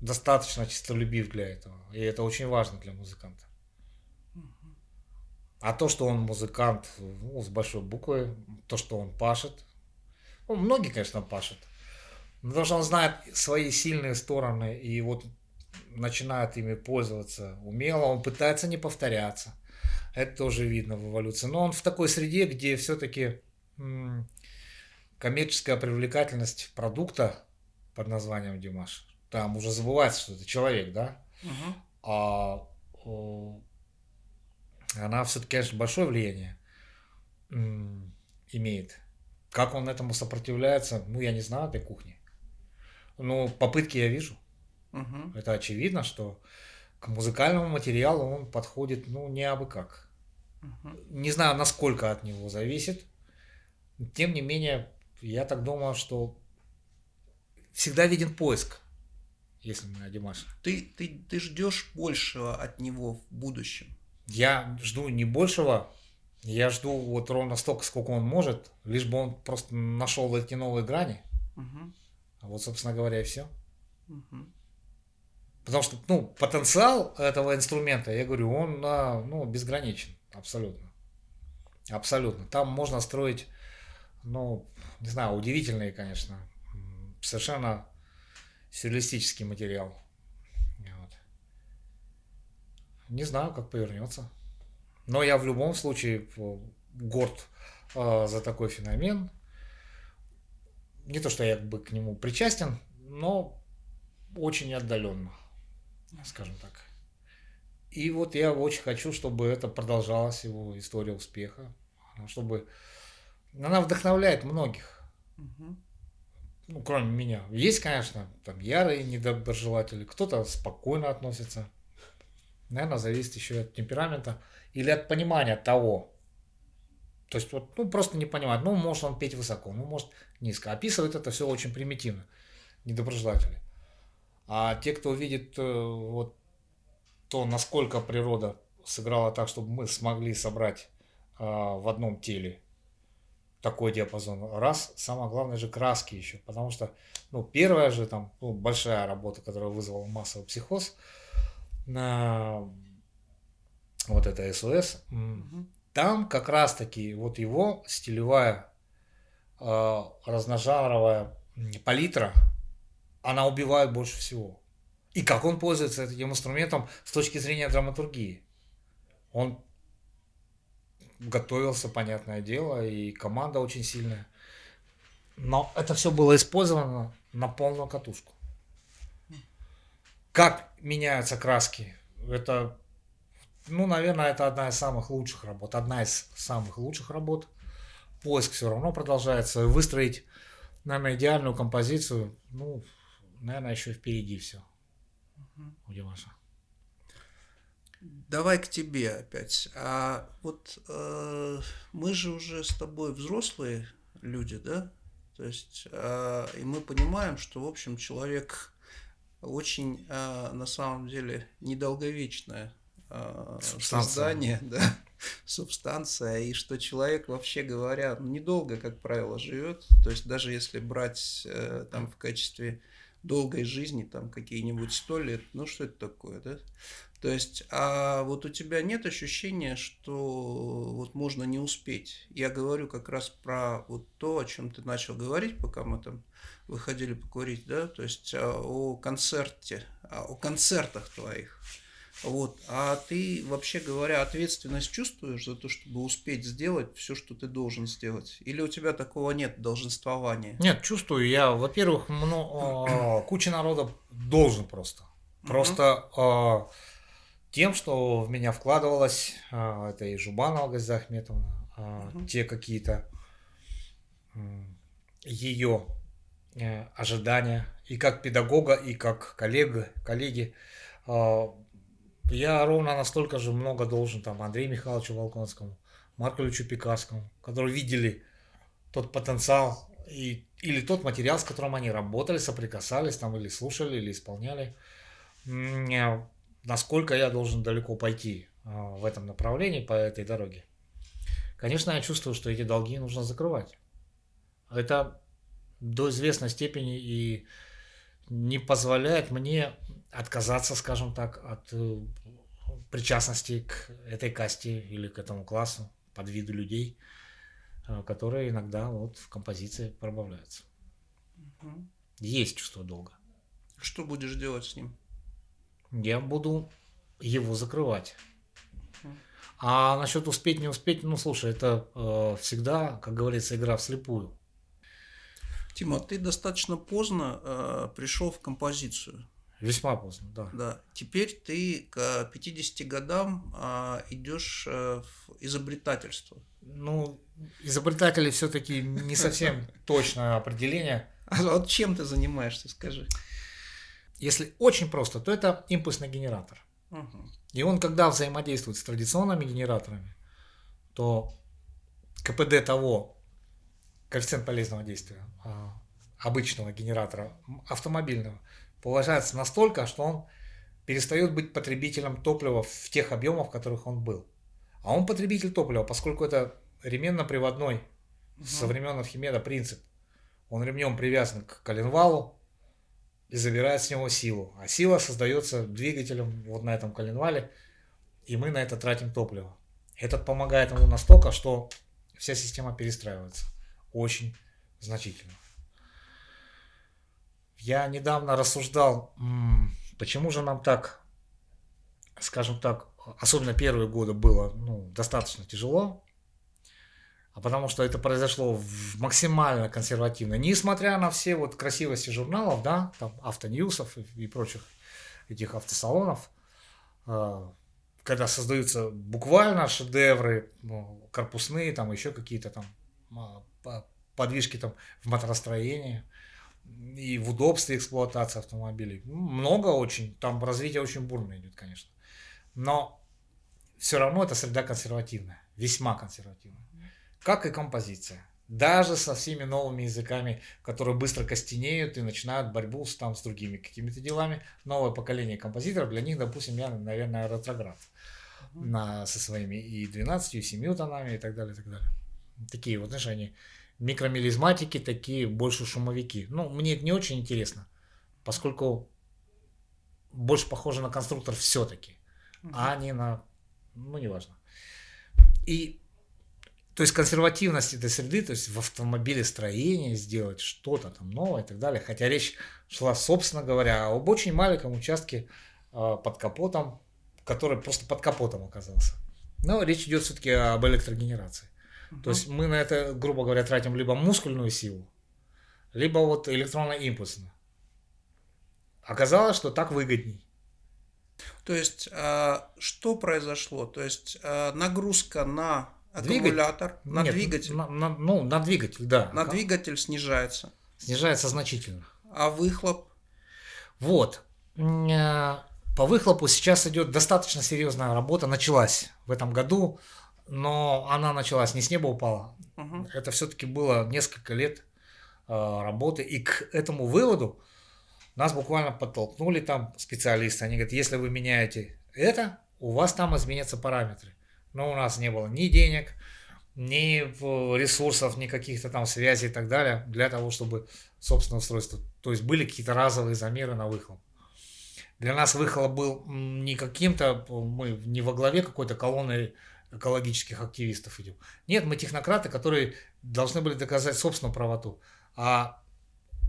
достаточно чистолюбив для этого. И это очень важно для музыканта. А то, что он музыкант ну, с большой буквы, то, что он пашет, ну, многие, конечно, пашут. Но Потому что он знает свои сильные стороны и вот начинает ими пользоваться умело, он пытается не повторяться. Это тоже видно в эволюции. Но он в такой среде, где все-таки коммерческая привлекательность продукта под названием Димаш, там уже забывается, что это человек, да, Мгм. а о, она все-таки, конечно, большое влияние имеет. Как он этому сопротивляется, ну, я не знаю этой кухни. Ну, попытки я вижу. Мгм. Это очевидно, что к музыкальному материалу он подходит, ну, не абы как. Мгм. Не знаю, насколько от него зависит. Тем не менее, я так думаю, что всегда виден поиск, если мы о Димаше. Ты, ты, ты ждешь большего от него в будущем. Я жду не большего, я жду вот ровно столько, сколько он может, лишь бы он просто нашел эти новые грани. Мгм. А вот, собственно говоря, и все. Мгм. Потому что, ну, потенциал этого инструмента, я говорю, он, а, ну, безграничен, абсолютно. Абсолютно. Там можно строить, ну, не знаю, удивительный, конечно, совершенно сюрреалистический материал. Вот. Не знаю, как повернется. Но я в любом случае горд э, за такой феномен. Не то, что я бы к нему причастен, но очень отдаленно, скажем так. И вот я очень хочу, чтобы это продолжалась его история успеха, чтобы она вдохновляет многих, Мгм. ну, кроме меня. Есть, конечно, там ярые недоброжелатели, кто-то спокойно относится. Наверное, зависит еще от темперамента или от понимания того, То есть вот, ну, просто не понимает, ну, может он петь высоко, ну, может низко. Описывает это все очень примитивно, недоброжелатели. А те, кто видит э, вот то, насколько природа сыграла так, чтобы мы смогли собрать э, в одном теле такой диапазон. Раз, самое главное же краски еще, потому что, ну, первая же там, ну, большая работа, которая вызвала массовый психоз, на вот это СОС, угу. там как раз таки вот его стилевая э, разножаровая палитра, она убивает больше всего. И как он пользуется этим инструментом с точки зрения драматургии. Он готовился, понятное дело, и команда очень сильная. Но это все было использовано на полную катушку. Как меняются краски? Это, ну, наверное, это одна из самых лучших работ. Одна из самых лучших работ. Поиск все равно продолжается. Выстроить, наверное, идеальную композицию, ну, наверное, еще впереди все. У Димаша. Давай к тебе опять. А вот э, мы же уже с тобой взрослые люди, да? То есть, э, и мы понимаем, что, в общем, человек очень, э, на самом деле, недолговечное э, создание, да, субстанция, и что человек, вообще говоря, недолго, как правило, живет. То есть, даже если брать э, там в качестве долгой жизни, там какие-нибудь сто лет, ну что это такое, да? То есть, а вот у тебя нет ощущения, что вот можно не успеть. Я говорю как раз про вот то, о чем ты начал говорить, пока мы там выходили покурить, да, то есть а, о концерте, о концертах твоих. Вот. А ты, вообще говоря, ответственность чувствуешь за то, чтобы успеть сделать все, что ты должен сделать? Или у тебя такого нет долженствования? Нет, чувствую. Я, во-первых, ну, куча народа должен просто. Просто uh тем, что в меня вкладывалось, а, это и Жубанова Газда Ахметовна, uh те какие-то ее э, ожидания, и как педагога, и как коллега, коллеги. Я ровно настолько же много должен там Андрею Михайловичу Волконскому, Марку Ильичу Пекарскому, которые видели тот потенциал и, или тот материал, с которым они работали, соприкасались там или слушали, или исполняли. Насколько я должен далеко пойти а, в этом направлении, по этой дороге. Конечно, я чувствую, что эти долги нужно закрывать. Это до известной степени и не позволяет мне отказаться, скажем так, от э, причастности к этой касте или к этому классу, под виду людей, э, которые иногда вот в композиции пробавляются. Угу. Есть чувство долга. Что будешь делать с ним? Я буду его закрывать. А насчет успеть, не успеть, ну слушай, это э, всегда, как говорится, игра вслепую. Тима, ты достаточно поздно э, пришел в композицию. Весьма поздно, да. Да. Теперь ты к 50 годам а, идешь а, в изобретательство. Ну, изобретатели все-таки не совсем точное определение. А вот чем ты занимаешься, скажи? Если очень просто, то это импульсный генератор. Угу. И он, когда взаимодействует с традиционными генераторами, то КПД того, коэффициент полезного действия а, обычного генератора автомобильного, повышается настолько, что он перестает быть потребителем топлива в тех объемах, в которых он был. А он потребитель топлива, поскольку это ременно-приводной угу. со времен Архимеда принцип. Он ремнем привязан к коленвалу и забирает с него силу. А сила создается двигателем вот на этом коленвале, и мы на это тратим топливо. Этот помогает ему настолько, что вся система перестраивается очень значительно. Я недавно рассуждал, почему же нам так, скажем так, особенно первые годы было ну, достаточно тяжело, а потому что это произошло максимально консервативно, несмотря на все вот красивости журналов, да, там автоньюсов и, и прочих этих автосалонов, э, когда создаются буквально шедевры, ну, корпусные, там еще какие-то там а, подвижки там в моторостроении, и в удобстве эксплуатации автомобилей. Много очень, там развитие очень бурно идет, конечно. Но все равно это среда консервативная, весьма консервативная. Как и композиция. Даже со всеми новыми языками, которые быстро костенеют и начинают борьбу с, там, с другими какими-то делами. Новое поколение композиторов, для них, допустим, я, наверное, ретроград. На, со своими и 12, и 7 тонами и так далее, и так далее. Такие вот, знаешь, они микромелизматики, такие больше шумовики. Ну, мне это не очень интересно, поскольку больше похоже на конструктор все-таки, угу. а не на, ну, неважно. И то есть консервативность этой среды, то есть в автомобилестроении сделать что-то там новое и так далее. Хотя речь шла, собственно говоря, об очень маленьком участке э, под капотом, который просто под капотом оказался. Но речь идет все-таки об электрогенерации. Uh-huh. То есть мы на это, грубо говоря, тратим либо мускульную силу, либо вот электронно-импульсную. Оказалось, что так выгодней. То есть, э, что произошло? То есть, э, нагрузка на аккумулятор, двигатель? на Нет, двигатель. На, на, ну, на двигатель, да. На двигатель снижается. Снижается значительно. А выхлоп? Вот. Э, по выхлопу сейчас идет достаточно серьезная работа, началась в этом году, но она началась не с неба упала. Угу. Это все-таки было несколько лет работы, и к этому выводу нас буквально подтолкнули там специалисты. Они говорят, если вы меняете это, у вас там изменятся параметры. Но у нас не было ни денег, ни ресурсов, ни каких-то там связей и так далее для того, чтобы собственное устройство. То есть были какие-то разовые замеры на выхлоп. Для нас выхлоп был не каким-то, мы не во главе какой-то колонны экологических активистов идем. Нет, мы технократы, которые должны были доказать собственную правоту. А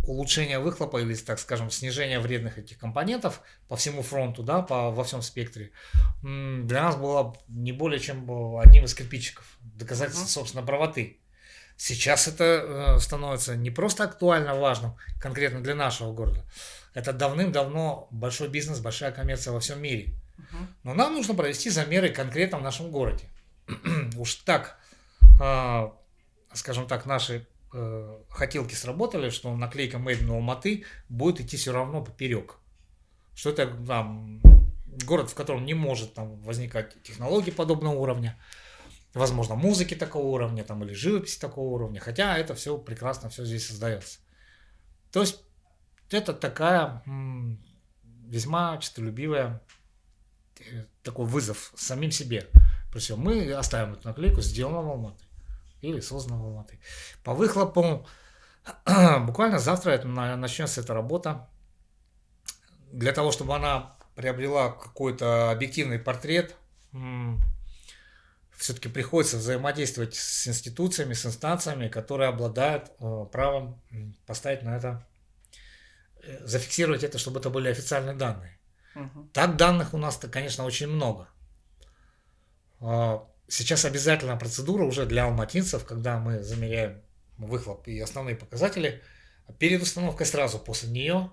улучшение выхлопа или, так скажем, снижение вредных этих компонентов по всему фронту, да, по, во всем спектре, для нас было не более чем одним из кирпичиков доказательства, собственно, правоты. Сейчас это э, становится не просто актуально важным конкретно для нашего города, это давным-давно большой бизнес, большая коммерция во всем мире. Но нам нужно провести замеры конкретно в нашем городе. Уж так, а, скажем так, наши э, хотелки сработали, что наклейка Made in Алматы будет идти все равно поперек. Что это там город, в котором не может там возникать технологии подобного уровня, возможно, музыки такого уровня там, или живописи такого уровня, хотя это все прекрасно, все здесь создается. То есть это такая м, весьма честолюбивая э, такой вызов самим себе. Причем мы оставим эту наклейку, сделано в Алматы или создана в Алматы. По выхлопу буквально завтра начнется эта работа. Для того, чтобы она приобрела какой-то объективный портрет, все-таки приходится взаимодействовать с институциями, с инстанциями, которые обладают э, правом поставить на это, э, зафиксировать это, чтобы это были официальные данные. Угу. Так данных у нас-то, конечно, очень много. Сейчас обязательная процедура уже для алматинцев, когда мы замеряем выхлоп и основные показатели, перед установкой сразу после нее.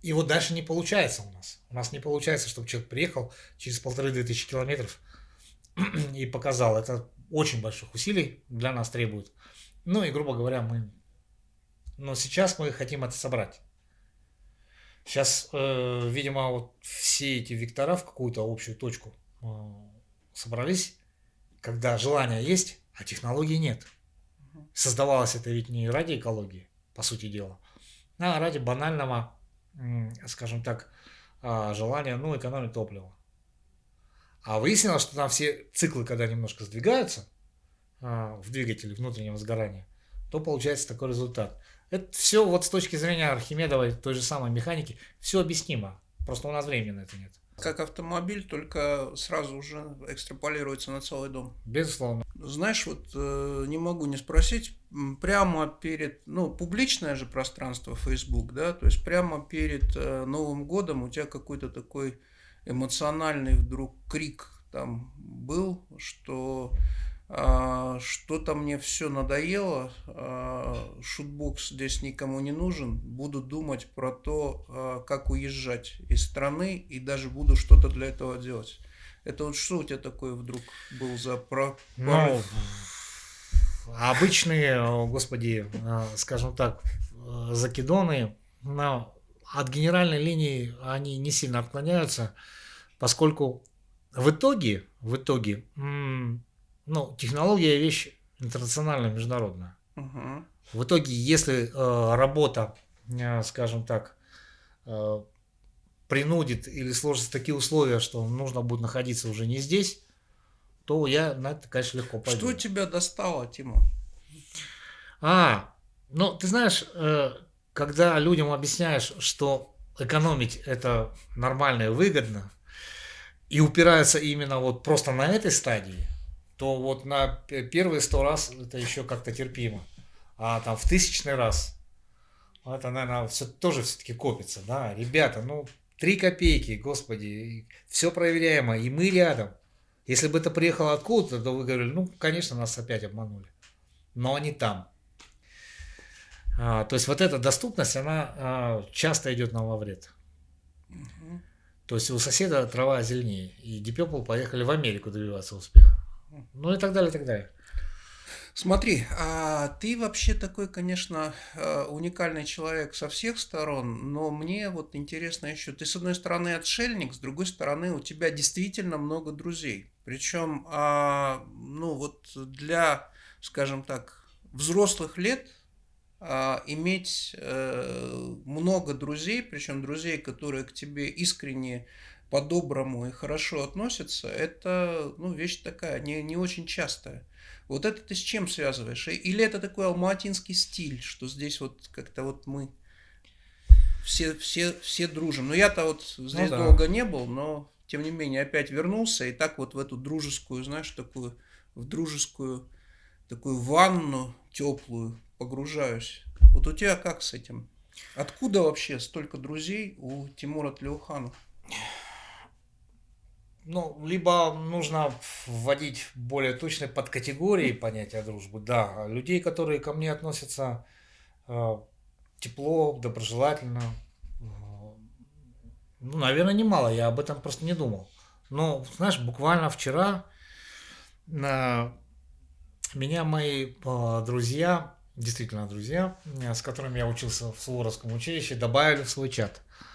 И вот дальше не получается у нас. У нас не получается, чтобы человек приехал через полторы-две тысячи километров и показал. Это очень больших усилий для нас требует. Ну и, грубо говоря, мы... Но сейчас мы хотим это собрать. Сейчас, э, видимо, вот все эти вектора в какую-то общую точку э, собрались когда желание есть, а технологии нет. Создавалось это ведь не ради экологии, по сути дела, а ради банального, скажем так, а, желания, ну, экономить топливо. А выяснилось, что там все циклы, когда немножко сдвигаются а, в двигателе внутреннего сгорания, то получается такой результат. Это все вот с точки зрения Архимедовой, той же самой механики, все объяснимо. Просто у нас времени на это нет. Как автомобиль, только сразу уже экстраполируется на целый дом. Безусловно. Знаешь, вот э, не могу не спросить, прямо перед, ну, публичное же пространство Facebook, да, то есть прямо перед э, Новым годом у тебя какой-то такой эмоциональный вдруг крик там был, что что-то мне все надоело, а, шутбокс здесь никому не нужен, буду думать про то, а, как уезжать из страны и даже буду что-то для этого делать. Это вот что у тебя такое вдруг был за про... Ну, обычные, господи, скажем так, закидоны, но от генеральной линии они не сильно отклоняются, поскольку в итоге, в итоге, ну, технология вещь интернациональная, международная. Угу. В итоге, если э, работа, э, скажем так, э, принудит или сложатся такие условия, что нужно будет находиться уже не здесь, то я на это, конечно, легко пойду. Что тебя достало, Тима? А, ну, ты знаешь, э, когда людям объясняешь, что экономить это нормально и выгодно, и упираются именно вот просто на этой стадии, то вот на первые сто раз это еще как-то терпимо. А там в тысячный раз это, наверное, все тоже все-таки копится, да. Ребята, ну, три копейки, господи, все проверяемо, и мы рядом. Если бы это приехало откуда-то, то вы говорили, ну, конечно, нас опять обманули. Но они там. А, то есть вот эта доступность, она а, часто идет нам во вред. Угу. То есть у соседа трава зеленее, и Deep Purple поехали в Америку добиваться успеха. Ну и так далее, и так далее. Смотри, а ты вообще такой, конечно, а, уникальный человек со всех сторон, но мне вот интересно еще, ты с одной стороны отшельник, с другой стороны у тебя действительно много друзей. Причем, а, ну вот для, скажем так, взрослых лет а, иметь э, много друзей, причем друзей, которые к тебе искренне по-доброму и хорошо относятся, это ну, вещь такая, не, не очень частая. Вот это ты с чем связываешь? Или это такой алматинский стиль, что здесь вот как-то вот мы все, все, все дружим. Но я-то вот здесь ну, да. долго не был, но тем не менее опять вернулся и так вот в эту дружескую, знаешь, такую, в дружескую такую ванну теплую погружаюсь. Вот у тебя как с этим? Откуда вообще столько друзей у Тимура Тлеуханова? Ну, либо нужно вводить более точные подкатегории понятия дружбы. Да, людей, которые ко мне относятся э, тепло, доброжелательно, э, ну, наверное, немало. Я об этом просто не думал. Но, знаешь, буквально вчера на меня мои э, друзья действительно друзья, э, с которыми я учился в Суворовском училище, добавили в свой чат. А,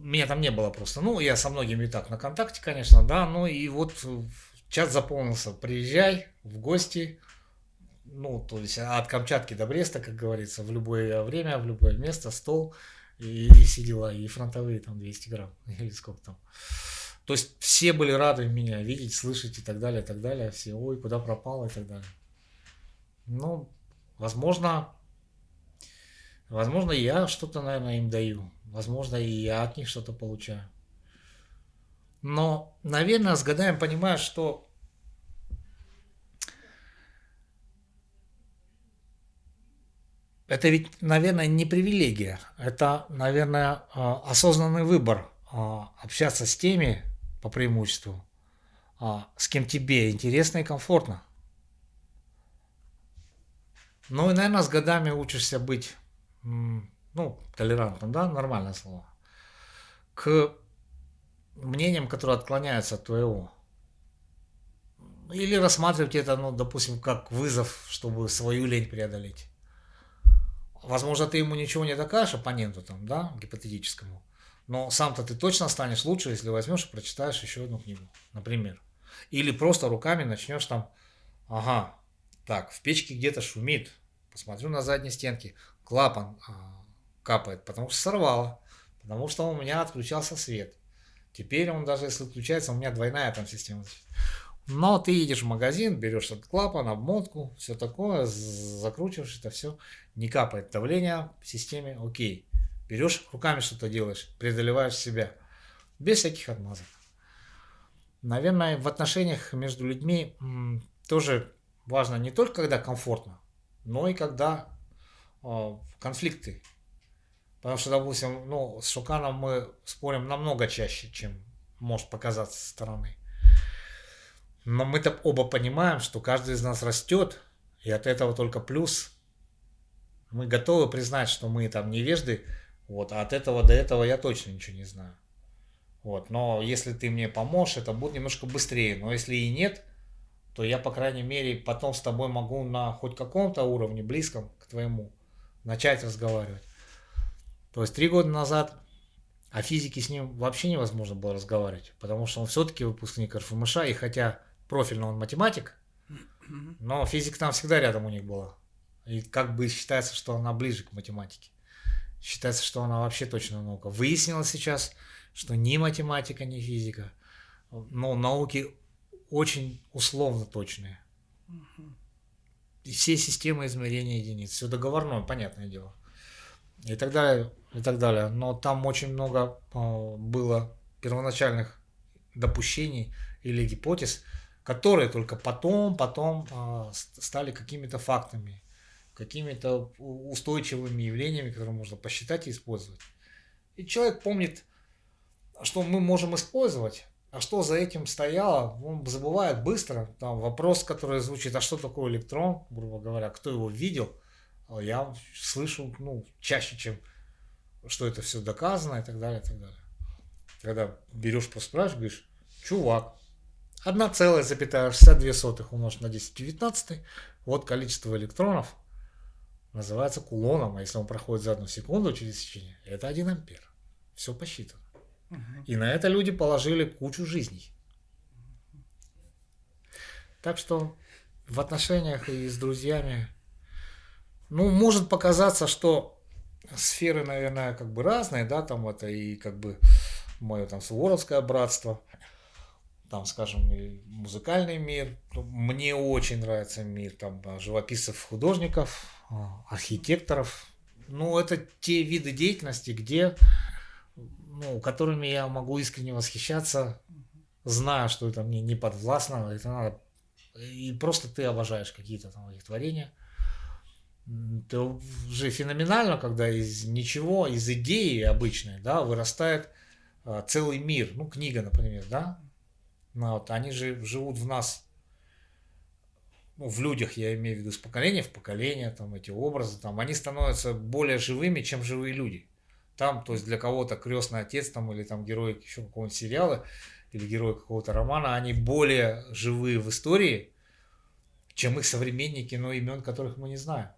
меня там не было просто. Ну, я со многими и так на контакте, конечно, да. Ну и вот чат заполнился. Приезжай в гости. Ну, то есть от Камчатки до Бреста, как говорится, в любое время, в любое место, стол. И, и все. И фронтовые там 200 грамм. Или сколько там. То есть все были рады меня видеть, слышать и так далее, и так далее. Все, ой, куда пропал и так далее. Ну, Возможно, возможно, я что-то, наверное, им даю. Возможно, и я от них что-то получаю. Но, наверное, с годами понимаю, что это ведь, наверное, не привилегия. Это, наверное, а, осознанный выбор а, общаться с теми, по преимуществу, а, с кем тебе интересно и комфортно. Ну и, наверное, с годами учишься быть, ну, толерантным, да, нормальное слово, к мнениям, которые отклоняются от твоего. Или рассматривать это, ну, допустим, как вызов, чтобы свою лень преодолеть. Возможно, ты ему ничего не докажешь, оппоненту там, да, гипотетическому. Но сам-то ты точно станешь лучше, если возьмешь и прочитаешь еще одну книгу, например. Или просто руками начнешь там, ага, так, в печке где-то шумит. Посмотрю на задней стенке. Клапан а, капает, потому что сорвало. Потому что у меня отключался свет. Теперь он даже если включается, у меня двойная там система. Но ты едешь в магазин, берешь этот клапан, обмотку, все такое, закручиваешь это все, не капает давление в системе, окей. Берешь руками что-то делаешь, преодолеваешь себя, без всяких отмазок. Наверное, в отношениях между людьми тоже важно не только когда комфортно, но и когда конфликты. Потому что, допустим, ну, с Шуканом мы спорим намного чаще, чем может показаться со стороны. Но мы-то оба понимаем, что каждый из нас растет, и от этого только плюс. Мы готовы признать, что мы там невежды, вот, а от этого до этого я точно ничего не знаю. Вот, но если ты мне поможешь, это будет немножко быстрее. Но если и нет, то я, по крайней мере, потом с тобой могу на хоть каком-то уровне, близком к твоему, начать разговаривать. То есть три года назад о физике с ним вообще невозможно было разговаривать, потому что он все-таки выпускник РФМШ, и хотя профильно он математик, Но физика там всегда рядом у них была. И как бы считается, что она ближе к математике. Считается, что она вообще точно наука. Выяснилось сейчас, что ни математика, ни физика, но науки очень условно точные. Все системы измерения единиц, все договорное, понятное дело. И так далее, и так далее. Но там очень много а, было первоначальных допущений или гипотез, которые только потом, потом э, стали какими-то фактами, какими-то устойчивыми явлениями, которые можно посчитать и использовать. И человек помнит, что мы можем использовать, а что за этим стояло, он забывает быстро. Там вопрос, который звучит, а что такое электрон, грубо говоря, кто его видел, а я слышу ну, чаще, чем что это все доказано и так далее, и так далее. Когда берешь, просто говоришь, чувак, 1,62 умножить на 10 в 19, вот количество электронов называется кулоном, а если он проходит за одну секунду через сечение, это 1 ампер. Все посчитано. И на это люди положили кучу жизней. Так что в отношениях и с друзьями, ну, может показаться, что сферы, наверное, как бы разные, да, там это и как бы мое там суворовское братство, там, скажем, музыкальный мир. Мне очень нравится мир там живописцев, художников, а, архитекторов. Ну, это те виды деятельности, где, ну, которыми я могу искренне восхищаться, зная, что это мне не подвластно, это надо и просто ты обожаешь какие-то там их творения. Это же феноменально, когда из ничего, из идеи обычной, да, вырастает а, целый мир. Ну, книга, например, да, ну, вот, они же живут в нас, ну, в людях, я имею в виду, с поколения в поколение, там эти образы, там, они становятся более живыми, чем живые люди. Там, то есть для кого-то крестный отец там, или там герой еще какого-нибудь сериала, или герой какого-то романа, они более живые в истории, чем их современники, но имен которых мы не знаем.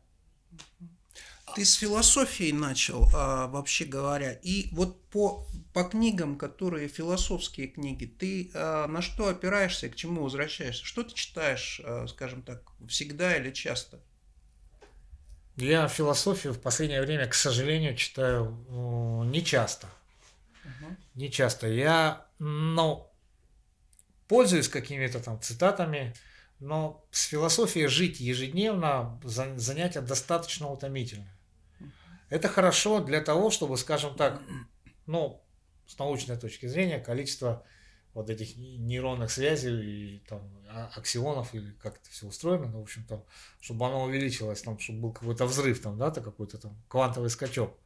Ты с философией начал, а, вообще говоря. И вот по, по книгам, которые философские книги, ты а, на что опираешься, к чему возвращаешься? Что ты читаешь, а, скажем так, всегда или часто? Я философию в последнее время, к сожалению, читаю ну, не часто. Угу. Не часто. Я, ну, пользуюсь какими-то там цитатами, но с философией жить ежедневно занятие достаточно утомительное. Это хорошо для того, чтобы, скажем так, ну, с научной точки зрения, количество вот этих нейронных связей и там а, аксионов или как это все устроено, ну, в общем там, чтобы оно увеличилось, там, чтобы был какой-то взрыв там, да, то какой-то там квантовый скачок.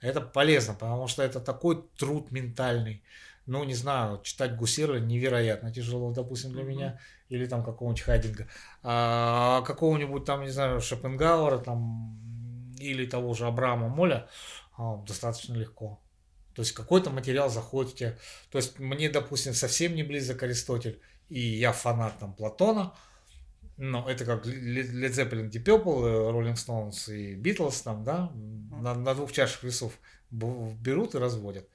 Это полезно, потому что это такой труд ментальный. Ну, не знаю, читать Гусера невероятно тяжело, допустим, для mm-hmm. меня, или там какого-нибудь Хайдинга. А какого-нибудь там, не знаю, Шопенгауэра, там, или того же Абрама Моля а, достаточно легко. То есть какой-то материал заходит в тебя. То есть мне, допустим, совсем не близок Аристотель, и я фанат там Платона, но это как Led Zeppelin, Deep Purple, Rolling Stones и Beatles там, да, на, на двух чашах весов берут и разводят.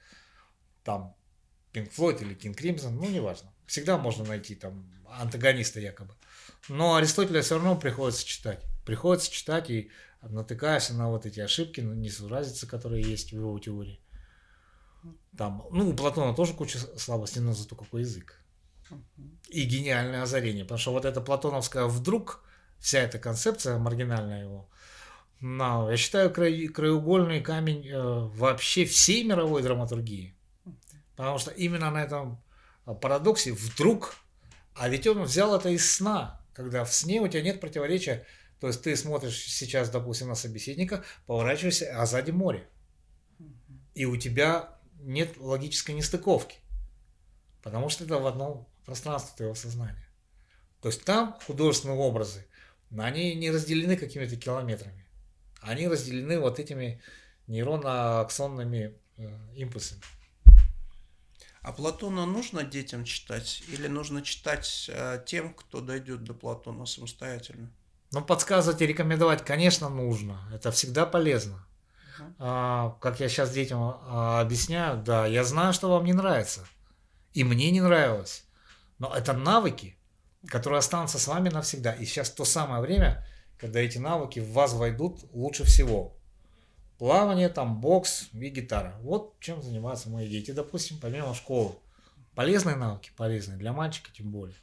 Там Pink Floyd или King Crimson, ну, неважно. Всегда можно найти там антагониста якобы. Но Аристотеля все равно приходится читать. Приходится читать и натыкаешься на вот эти ошибки, несуразицы, которые есть в его теории. Там, ну, у Платона тоже куча слабостей, но зато какой язык. И гениальное озарение. Потому что вот эта платоновская вдруг, вся эта концепция маргинальная его, но я считаю кра... краеугольный камень э, вообще всей мировой драматургии. Потому что именно на этом парадоксе вдруг, а ведь он взял это из сна, когда в сне у тебя нет противоречия то есть ты смотришь сейчас, допустим, на собеседника, поворачиваешься, а сзади море. И у тебя нет логической нестыковки. Потому что это в одном пространстве твоего сознания. То есть там художественные образы, они не разделены какими-то километрами. Они разделены вот этими нейронно-аксонными э, импульсами. А Платона нужно детям читать или нужно читать э, тем, кто дойдет до Платона самостоятельно? Но подсказывать и рекомендовать, конечно, нужно. Это всегда полезно. А, как я сейчас детям а, объясняю, да, я знаю, что вам не нравится. И мне не нравилось. Но это навыки. которые останутся с вами навсегда. И сейчас то самое время, когда эти навыки в вас войдут лучше всего. Плавание, там, бокс и гитара. Вот чем занимаются мои дети, допустим, помимо школы. Полезные навыки, полезные для мальчика тем более.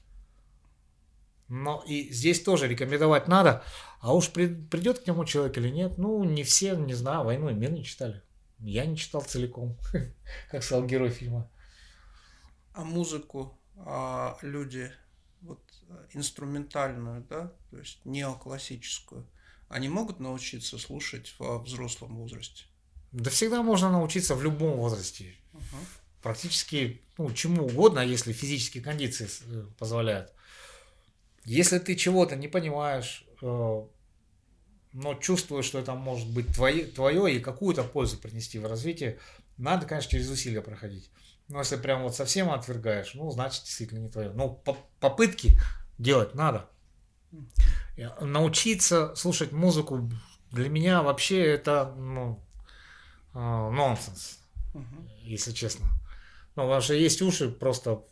Но и здесь тоже рекомендовать надо. А уж при, придет к нему человек или нет, ну, не все, не знаю, «Войну и мир» не читали. Я не читал целиком, как сказал герой фильма. А музыку а люди, вот инструментальную, да, то есть неоклассическую, они могут научиться слушать во взрослом возрасте? Да всегда можно научиться в любом возрасте. Угу. Практически ну, чему угодно, если физические кондиции э, позволяют. Если ты чего-то не понимаешь, э, но чувствуешь, что это может быть твое, твое и какую-то пользу принести в развитии, надо, конечно, через усилия проходить. Но если прям вот совсем отвергаешь, ну, значит, действительно не твое. Но по попытки делать надо. Научиться слушать музыку для меня вообще это ну, э, нонсенс, угу. если честно. Ну, потому что есть уши, просто,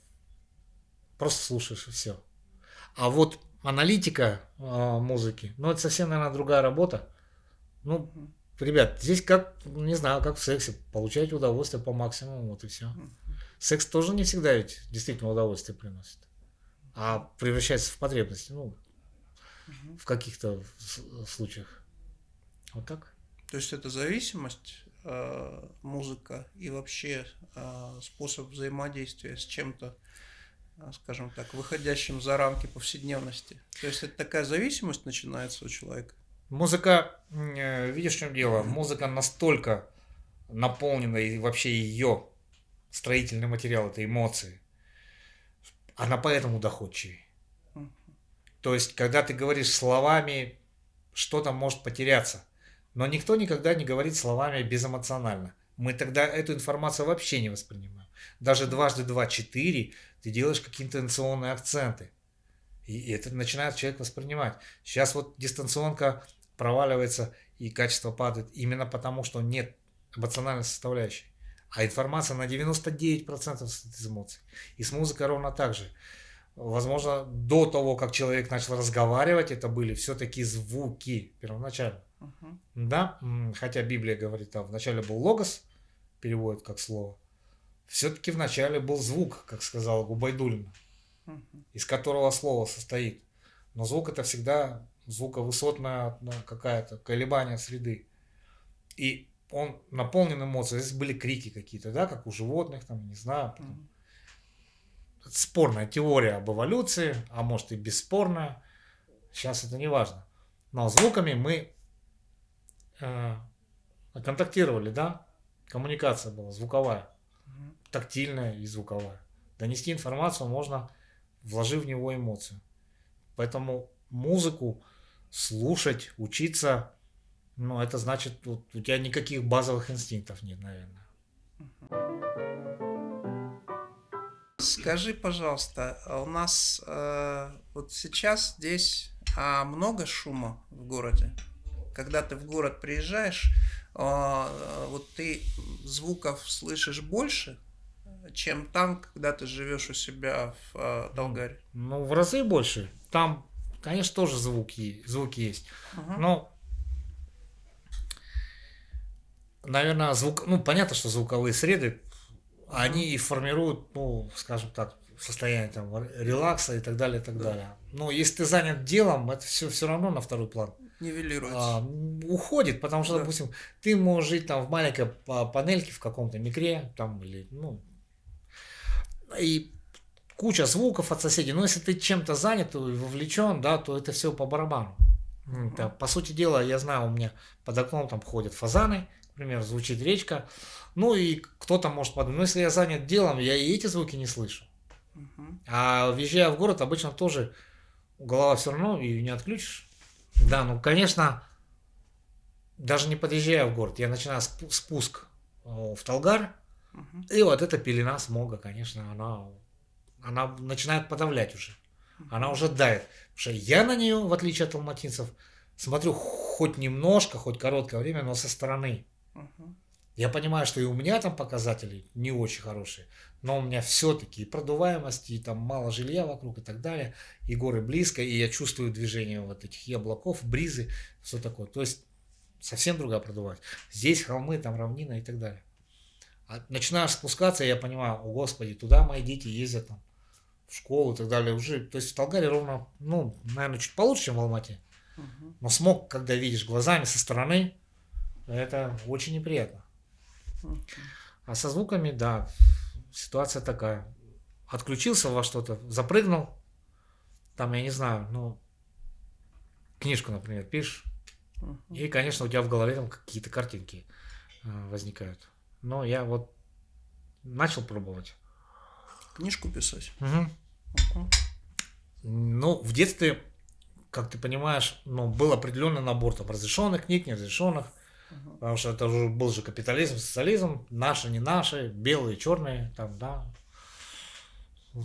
просто слушаешь и все. А вот аналитика э, музыки, ну, это совсем, наверное, другая работа. Ну, ребят, здесь как, не знаю, как в сексе, получать удовольствие по максимуму, вот и все. Секс тоже не всегда ведь действительно удовольствие приносит, а превращается в потребность, ну, в каких-то случаях. Вот так. То есть это зависимость, э, музыка и вообще э, способ взаимодействия с чем-то скажем так, выходящим за рамки повседневности. То есть это такая зависимость начинается у человека. Музыка, э, видишь, в чем дело? Музыка настолько наполнена, и вообще ее строительный материал, это эмоции, она поэтому доходчивее. То есть, когда ты говоришь словами, что-то может потеряться. Но никто никогда не говорит словами безэмоционально. Мы тогда эту информацию вообще не воспринимаем. Даже дважды два – четыре – ты делаешь какие-то интонационные акценты. И это начинает человек воспринимать. Сейчас вот дистанционка проваливается и качество падает именно потому, что нет эмоциональной составляющей. А информация на 99% из эмоций. И с музыкой ровно так же. Возможно, до того, как человек начал разговаривать, это были все-таки звуки первоначально. Uh-huh. Да, хотя Библия говорит, там вначале был логос, переводит как слово, все-таки вначале был звук, как сказал Губайдулина, из которого слово состоит. Но звук это всегда звуковысотная какая-то колебание среды. И он наполнен эмоциями. Здесь были крики какие-то, да, как у животных, там, не знаю. Потом. Спорная теория об эволюции, а может и бесспорная. Сейчас это не важно. Но звуками мы э, контактировали, да? Коммуникация была звуковая тактильная и звуковая. Донести информацию можно, вложив в него эмоцию. Поэтому музыку слушать, учиться, ну, это значит, вот, у тебя никаких базовых инстинктов нет, наверное. Скажи, пожалуйста, а у нас э, вот сейчас здесь а, много шума в городе? Когда ты в город приезжаешь, э, вот ты звуков слышишь больше, чем там, когда ты живешь у себя в э, Долгаре? Ну, в разы больше. Там, конечно, тоже звуки, звуки есть. Ага. Но, наверное, звук, ну, понятно, что звуковые среды, ага. они и формируют, ну, скажем так, состояние там релакса и так далее, и так да. далее. Но если ты занят делом, это все все равно на второй план. Нивелируется. А, уходит, потому что, да. допустим, ты можешь жить там в маленькой панельке в каком-то микре, там, или, ну, и куча звуков от соседей. Но если ты чем-то занят и вовлечен, да, то это все по барабану. Это, по сути дела, я знаю, у меня под окном там ходят фазаны, например, звучит речка. Ну и кто-то может подумать, ну если я занят делом, я и эти звуки не слышу. А въезжая в город, обычно тоже голова все равно и не отключишь. Да, ну конечно, даже не подъезжая в город, я начинаю спуск в Талгар, и вот эта пелена смога, конечно, она, она начинает подавлять уже. Она уже давит. Потому что я на нее, в отличие от алматинцев, смотрю хоть немножко, хоть короткое время, но со стороны. Я понимаю, что и у меня там показатели не очень хорошие, но у меня все-таки и продуваемость, и там мало жилья вокруг и так далее, и горы близко, и я чувствую движение вот этих и облаков, бризы, все такое. То есть совсем другая продуваемость. Здесь холмы, там равнина и так далее. А начинаешь спускаться, я понимаю, о господи, туда мои дети ездят там в школу и так далее. Уже, то есть в Талгаре ровно, ну, наверное, чуть получше, чем в Алмате. Но смог, когда видишь глазами со стороны, это очень неприятно. А со звуками, да, ситуация такая. Отключился во что-то, запрыгнул, там, я не знаю, ну, книжку, например, пишешь, и, конечно, у тебя в голове там какие-то картинки э, возникают. Но я вот начал пробовать. Книжку писать? Угу. Угу. Ну, в детстве, как ты понимаешь, ну, был определенный набор там разрешенных книг, неразрешенных. Угу. Потому что это уже был же капитализм, социализм, наши, не наши, белые, черные, там, да.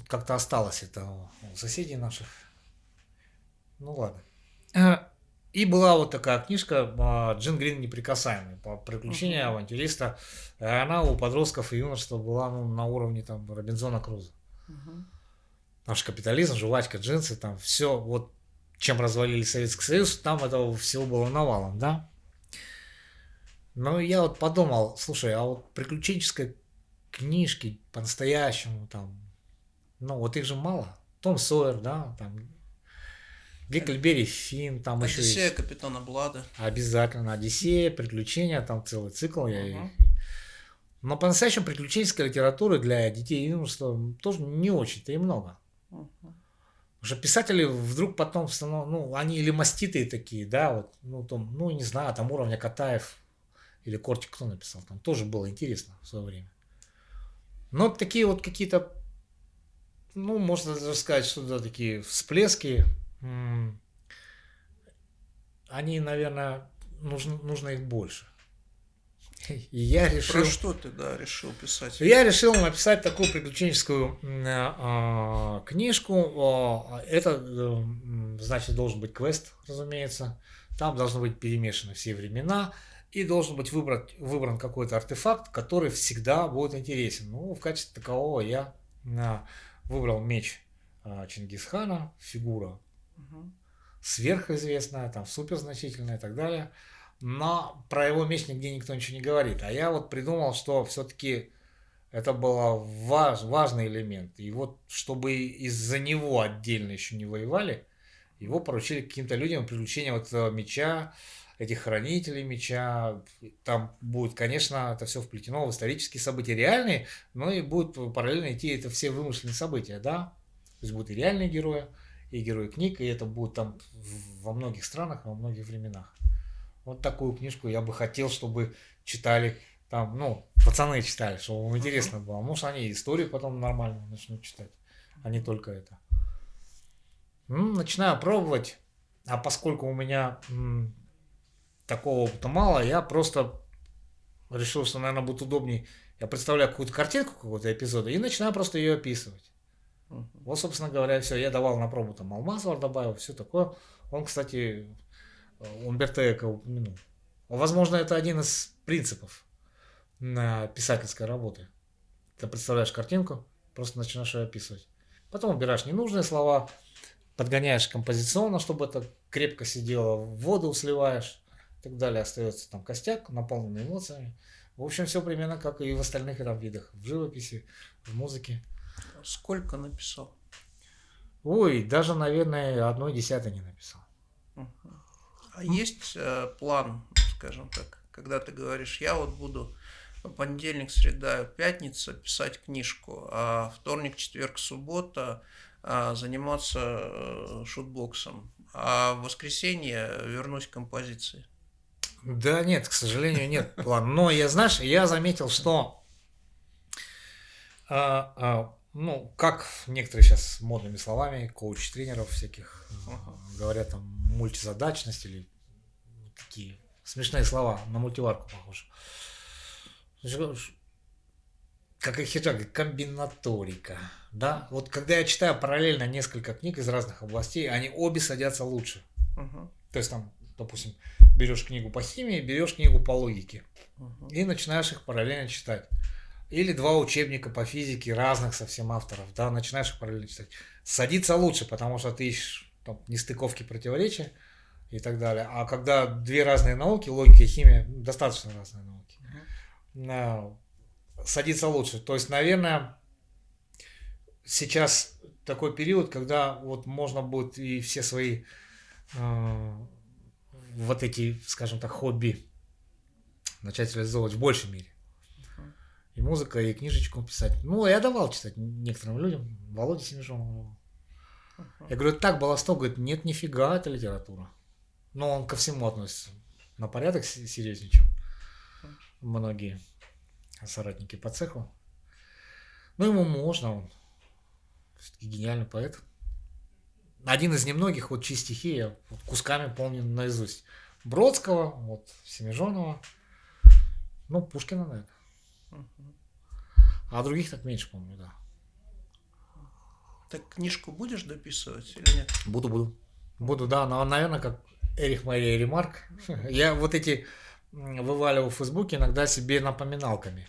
Как-то осталось это у соседей наших. Ну ладно. И была вот такая книжка а, Джин Грин неприкасаемый по приключениям uh-huh. авантюриста. Она у подростков и юношества была ну, на уровне там Робинзона Круза. Uh-huh. Наш капитализм, жвачка, джинсы, там все, вот чем развалили Советский Союз, там этого всего было навалом, да. Но я вот подумал, слушай, а вот приключенческой книжки по-настоящему там, ну вот их же мало. Том Сойер, да, там Гекльберри Финн, там Одиссея еще есть. капитана Блада. Обязательно. Одиссея, приключения, там целый цикл. Я... Uh-huh. Но по-настоящему приключенческой литературы для детей и юношества тоже не очень-то и много. Uh-huh. Уже писатели вдруг потом, ну, они или маститые такие, да, вот, ну, там, ну, не знаю, там уровня Катаев или Кортик кто написал, там тоже было интересно в свое время. Но такие вот какие-то, ну, можно даже сказать, что да, такие всплески они, наверное, нужно, нужно их больше. И я решил... Про что ты, да, решил писать? Я решил написать такую приключенческую э, книжку. Это, э, значит, должен быть квест, разумеется. Там должны быть перемешаны все времена. И должен быть выбран, выбран какой-то артефакт, который всегда будет интересен. Ну, в качестве такового я э, выбрал меч э, Чингисхана, фигура сверхизвестная, там суперзначительная и так далее. Но про его меч нигде никто ничего не говорит. А я вот придумал, что все-таки это был важ, важный элемент. И вот, чтобы из-за него отдельно еще не воевали, его поручили каким-то людям приключения вот меча, этих хранителей меча. Там будет, конечно, это все вплетено в исторические события реальные, но и будет параллельно идти это все вымышленные события, да? То есть будут и реальные герои, и герои книг, и это будет там во многих странах, во многих временах. Вот такую книжку я бы хотел, чтобы читали там, ну, пацаны читали, чтобы им интересно было. Может, они историю потом нормально начнут читать, а не только это. Ну, начинаю пробовать, а поскольку у меня м, такого опыта мало, я просто решил, что, наверное, будет удобнее. Я представляю какую-то картинку какого-то эпизода и начинаю просто ее описывать. Uh-huh. Вот, собственно говоря, все. Я давал на пробу там алмаз добавил, все такое. Он, кстати, Умберто Эко упомянул. Возможно, это один из принципов на писательской работы. Ты представляешь картинку, просто начинаешь ее описывать. Потом убираешь ненужные слова, подгоняешь композиционно, чтобы это крепко сидело, воду сливаешь и так далее. Остается там костяк, наполненный эмоциями. В общем, все примерно как и в остальных там видах. В живописи, в музыке. Сколько написал? Ой, даже, наверное, одной десятой не написал. А есть э, план, скажем так, когда ты говоришь, я вот буду понедельник, среда, пятница писать книжку, а вторник, четверг, суббота а, заниматься э, шутбоксом, а в воскресенье вернусь к композиции? Да нет, к сожалению, нет плана. Но я, знаешь, я заметил, что а, а, ну, как некоторые сейчас модными словами, коуч-тренеров всяких ага. говорят там мультизадачность или такие смешные слова, на мультиварку похоже. Как и хиджаг, комбинаторика. Да? Вот когда я читаю параллельно несколько книг из разных областей, они обе садятся лучше. Ага. То есть там допустим, берешь книгу по химии, берешь книгу по логике угу. и начинаешь их параллельно читать. Или два учебника по физике разных совсем авторов, да, начинаешь их параллельно читать. Садиться лучше, потому что ты ищешь там, нестыковки, противоречия и так далее. А когда две разные науки, логика и химия, достаточно разные науки, угу. садиться лучше. То есть, наверное, сейчас такой период, когда вот можно будет и все свои э, вот эти, скажем так, хобби начать реализовывать в большей мере. И музыка, и книжечку писать. Ну, я давал читать некоторым людям. Володе Семежонову. Я говорю, так, Балосток, говорит, нет, нифига, это литература. Но он ко всему относится на порядок серьезнее, чем многие соратники по цеху. Ну, ему можно, он все-таки гениальный поэт. Один из немногих, вот чьи стихи я вот кусками помню наизусть. Бродского, вот Семижонова, ну, Пушкина, наверное. А других так меньше помню, да. Так книжку будешь дописывать или нет? Буду, буду. Буду, да, но, наверное, как Эрих Мария Ремарк. Я вот эти вываливал в Фейсбуке иногда себе напоминалками.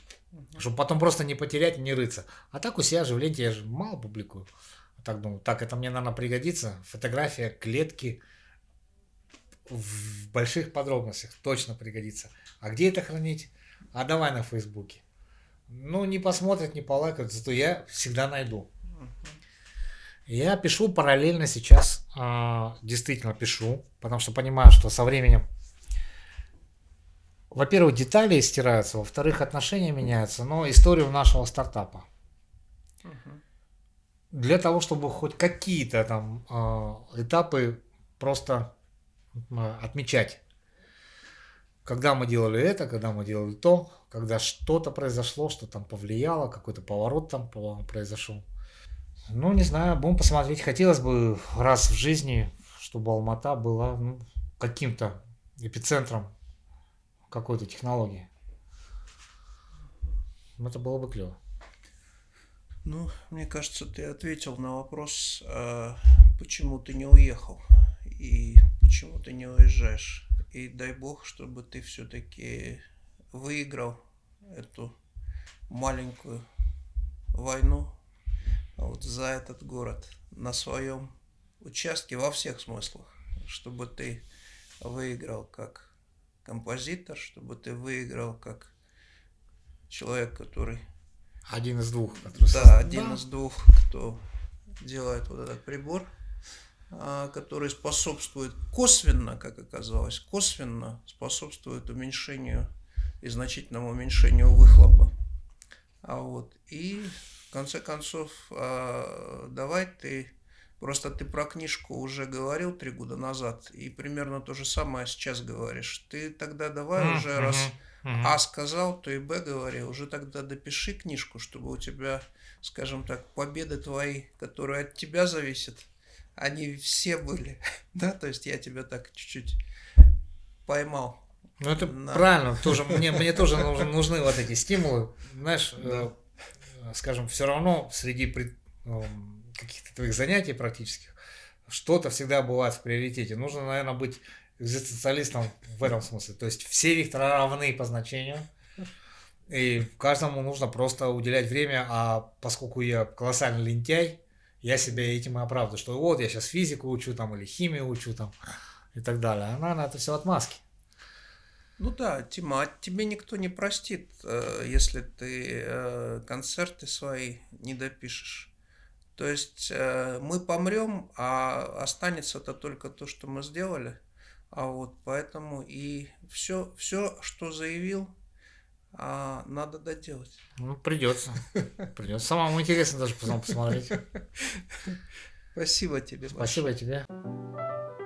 Чтобы потом просто не потерять, не рыться. А так у себя же в ленте я же мало публикую. Так думаю, так, это мне, наверное, пригодится. Фотография клетки в больших подробностях точно пригодится. А где это хранить? А давай на Фейсбуке. Ну, не посмотрят, не полайкают, зато я всегда найду. Я пишу параллельно сейчас, э, действительно пишу, потому что понимаю, что со временем во-первых, детали стираются, во-вторых, отношения меняются, но историю нашего стартапа. Для того, чтобы хоть какие-то там э, этапы просто э, отмечать. Когда мы делали это, когда мы делали то, когда что-то произошло, что там повлияло, какой-то поворот там произошел. Ну, не знаю, будем посмотреть. Хотелось бы раз в жизни, чтобы Алмата была ну, каким-то эпицентром какой-то технологии. Это было бы клево. Ну, мне кажется, ты ответил на вопрос, а, почему ты не уехал и почему ты не уезжаешь. И дай бог, чтобы ты все-таки выиграл эту маленькую войну вот за этот город на своем участке во всех смыслах, чтобы ты выиграл как композитор, чтобы ты выиграл как человек, который... Один из двух. Который да, один да. из двух, кто делает вот этот прибор, а, который способствует косвенно, как оказалось, косвенно способствует уменьшению и значительному уменьшению выхлопа. А вот, и в конце концов, а, давай ты Просто ты про книжку уже говорил три года назад, и примерно то же самое сейчас говоришь. Ты тогда давай mm-hmm. уже раз. А сказал, то и Б говори. Уже тогда допиши книжку, чтобы у тебя, скажем так, победы твои, которые от тебя зависят, они все были. да, то есть я тебя так чуть-чуть поймал. Ну это на... правильно, тоже мне, мне тоже нужны, нужны вот эти стимулы. Знаешь, да. э, скажем, все равно среди пред, эм, каких-то твоих занятий практических, что-то всегда бывает в приоритете. Нужно, наверное, быть экзистенциалистом в этом смысле. То есть все векторы равны по значению, и каждому нужно просто уделять время, а поскольку я колоссальный лентяй, я себя этим и оправдываю, что вот я сейчас физику учу там или химию учу там и так далее. А наверное, это все отмазки. Ну да, Тима, а тебе никто не простит, э, если ты э, концерты свои не допишешь. То есть э, мы помрем, а останется-то только то, что мы сделали. А вот поэтому и все, все, что заявил, а, надо доделать. Ну, придется. Придется. Самому интересно даже потом посмотреть. Спасибо тебе. Спасибо большое. тебе.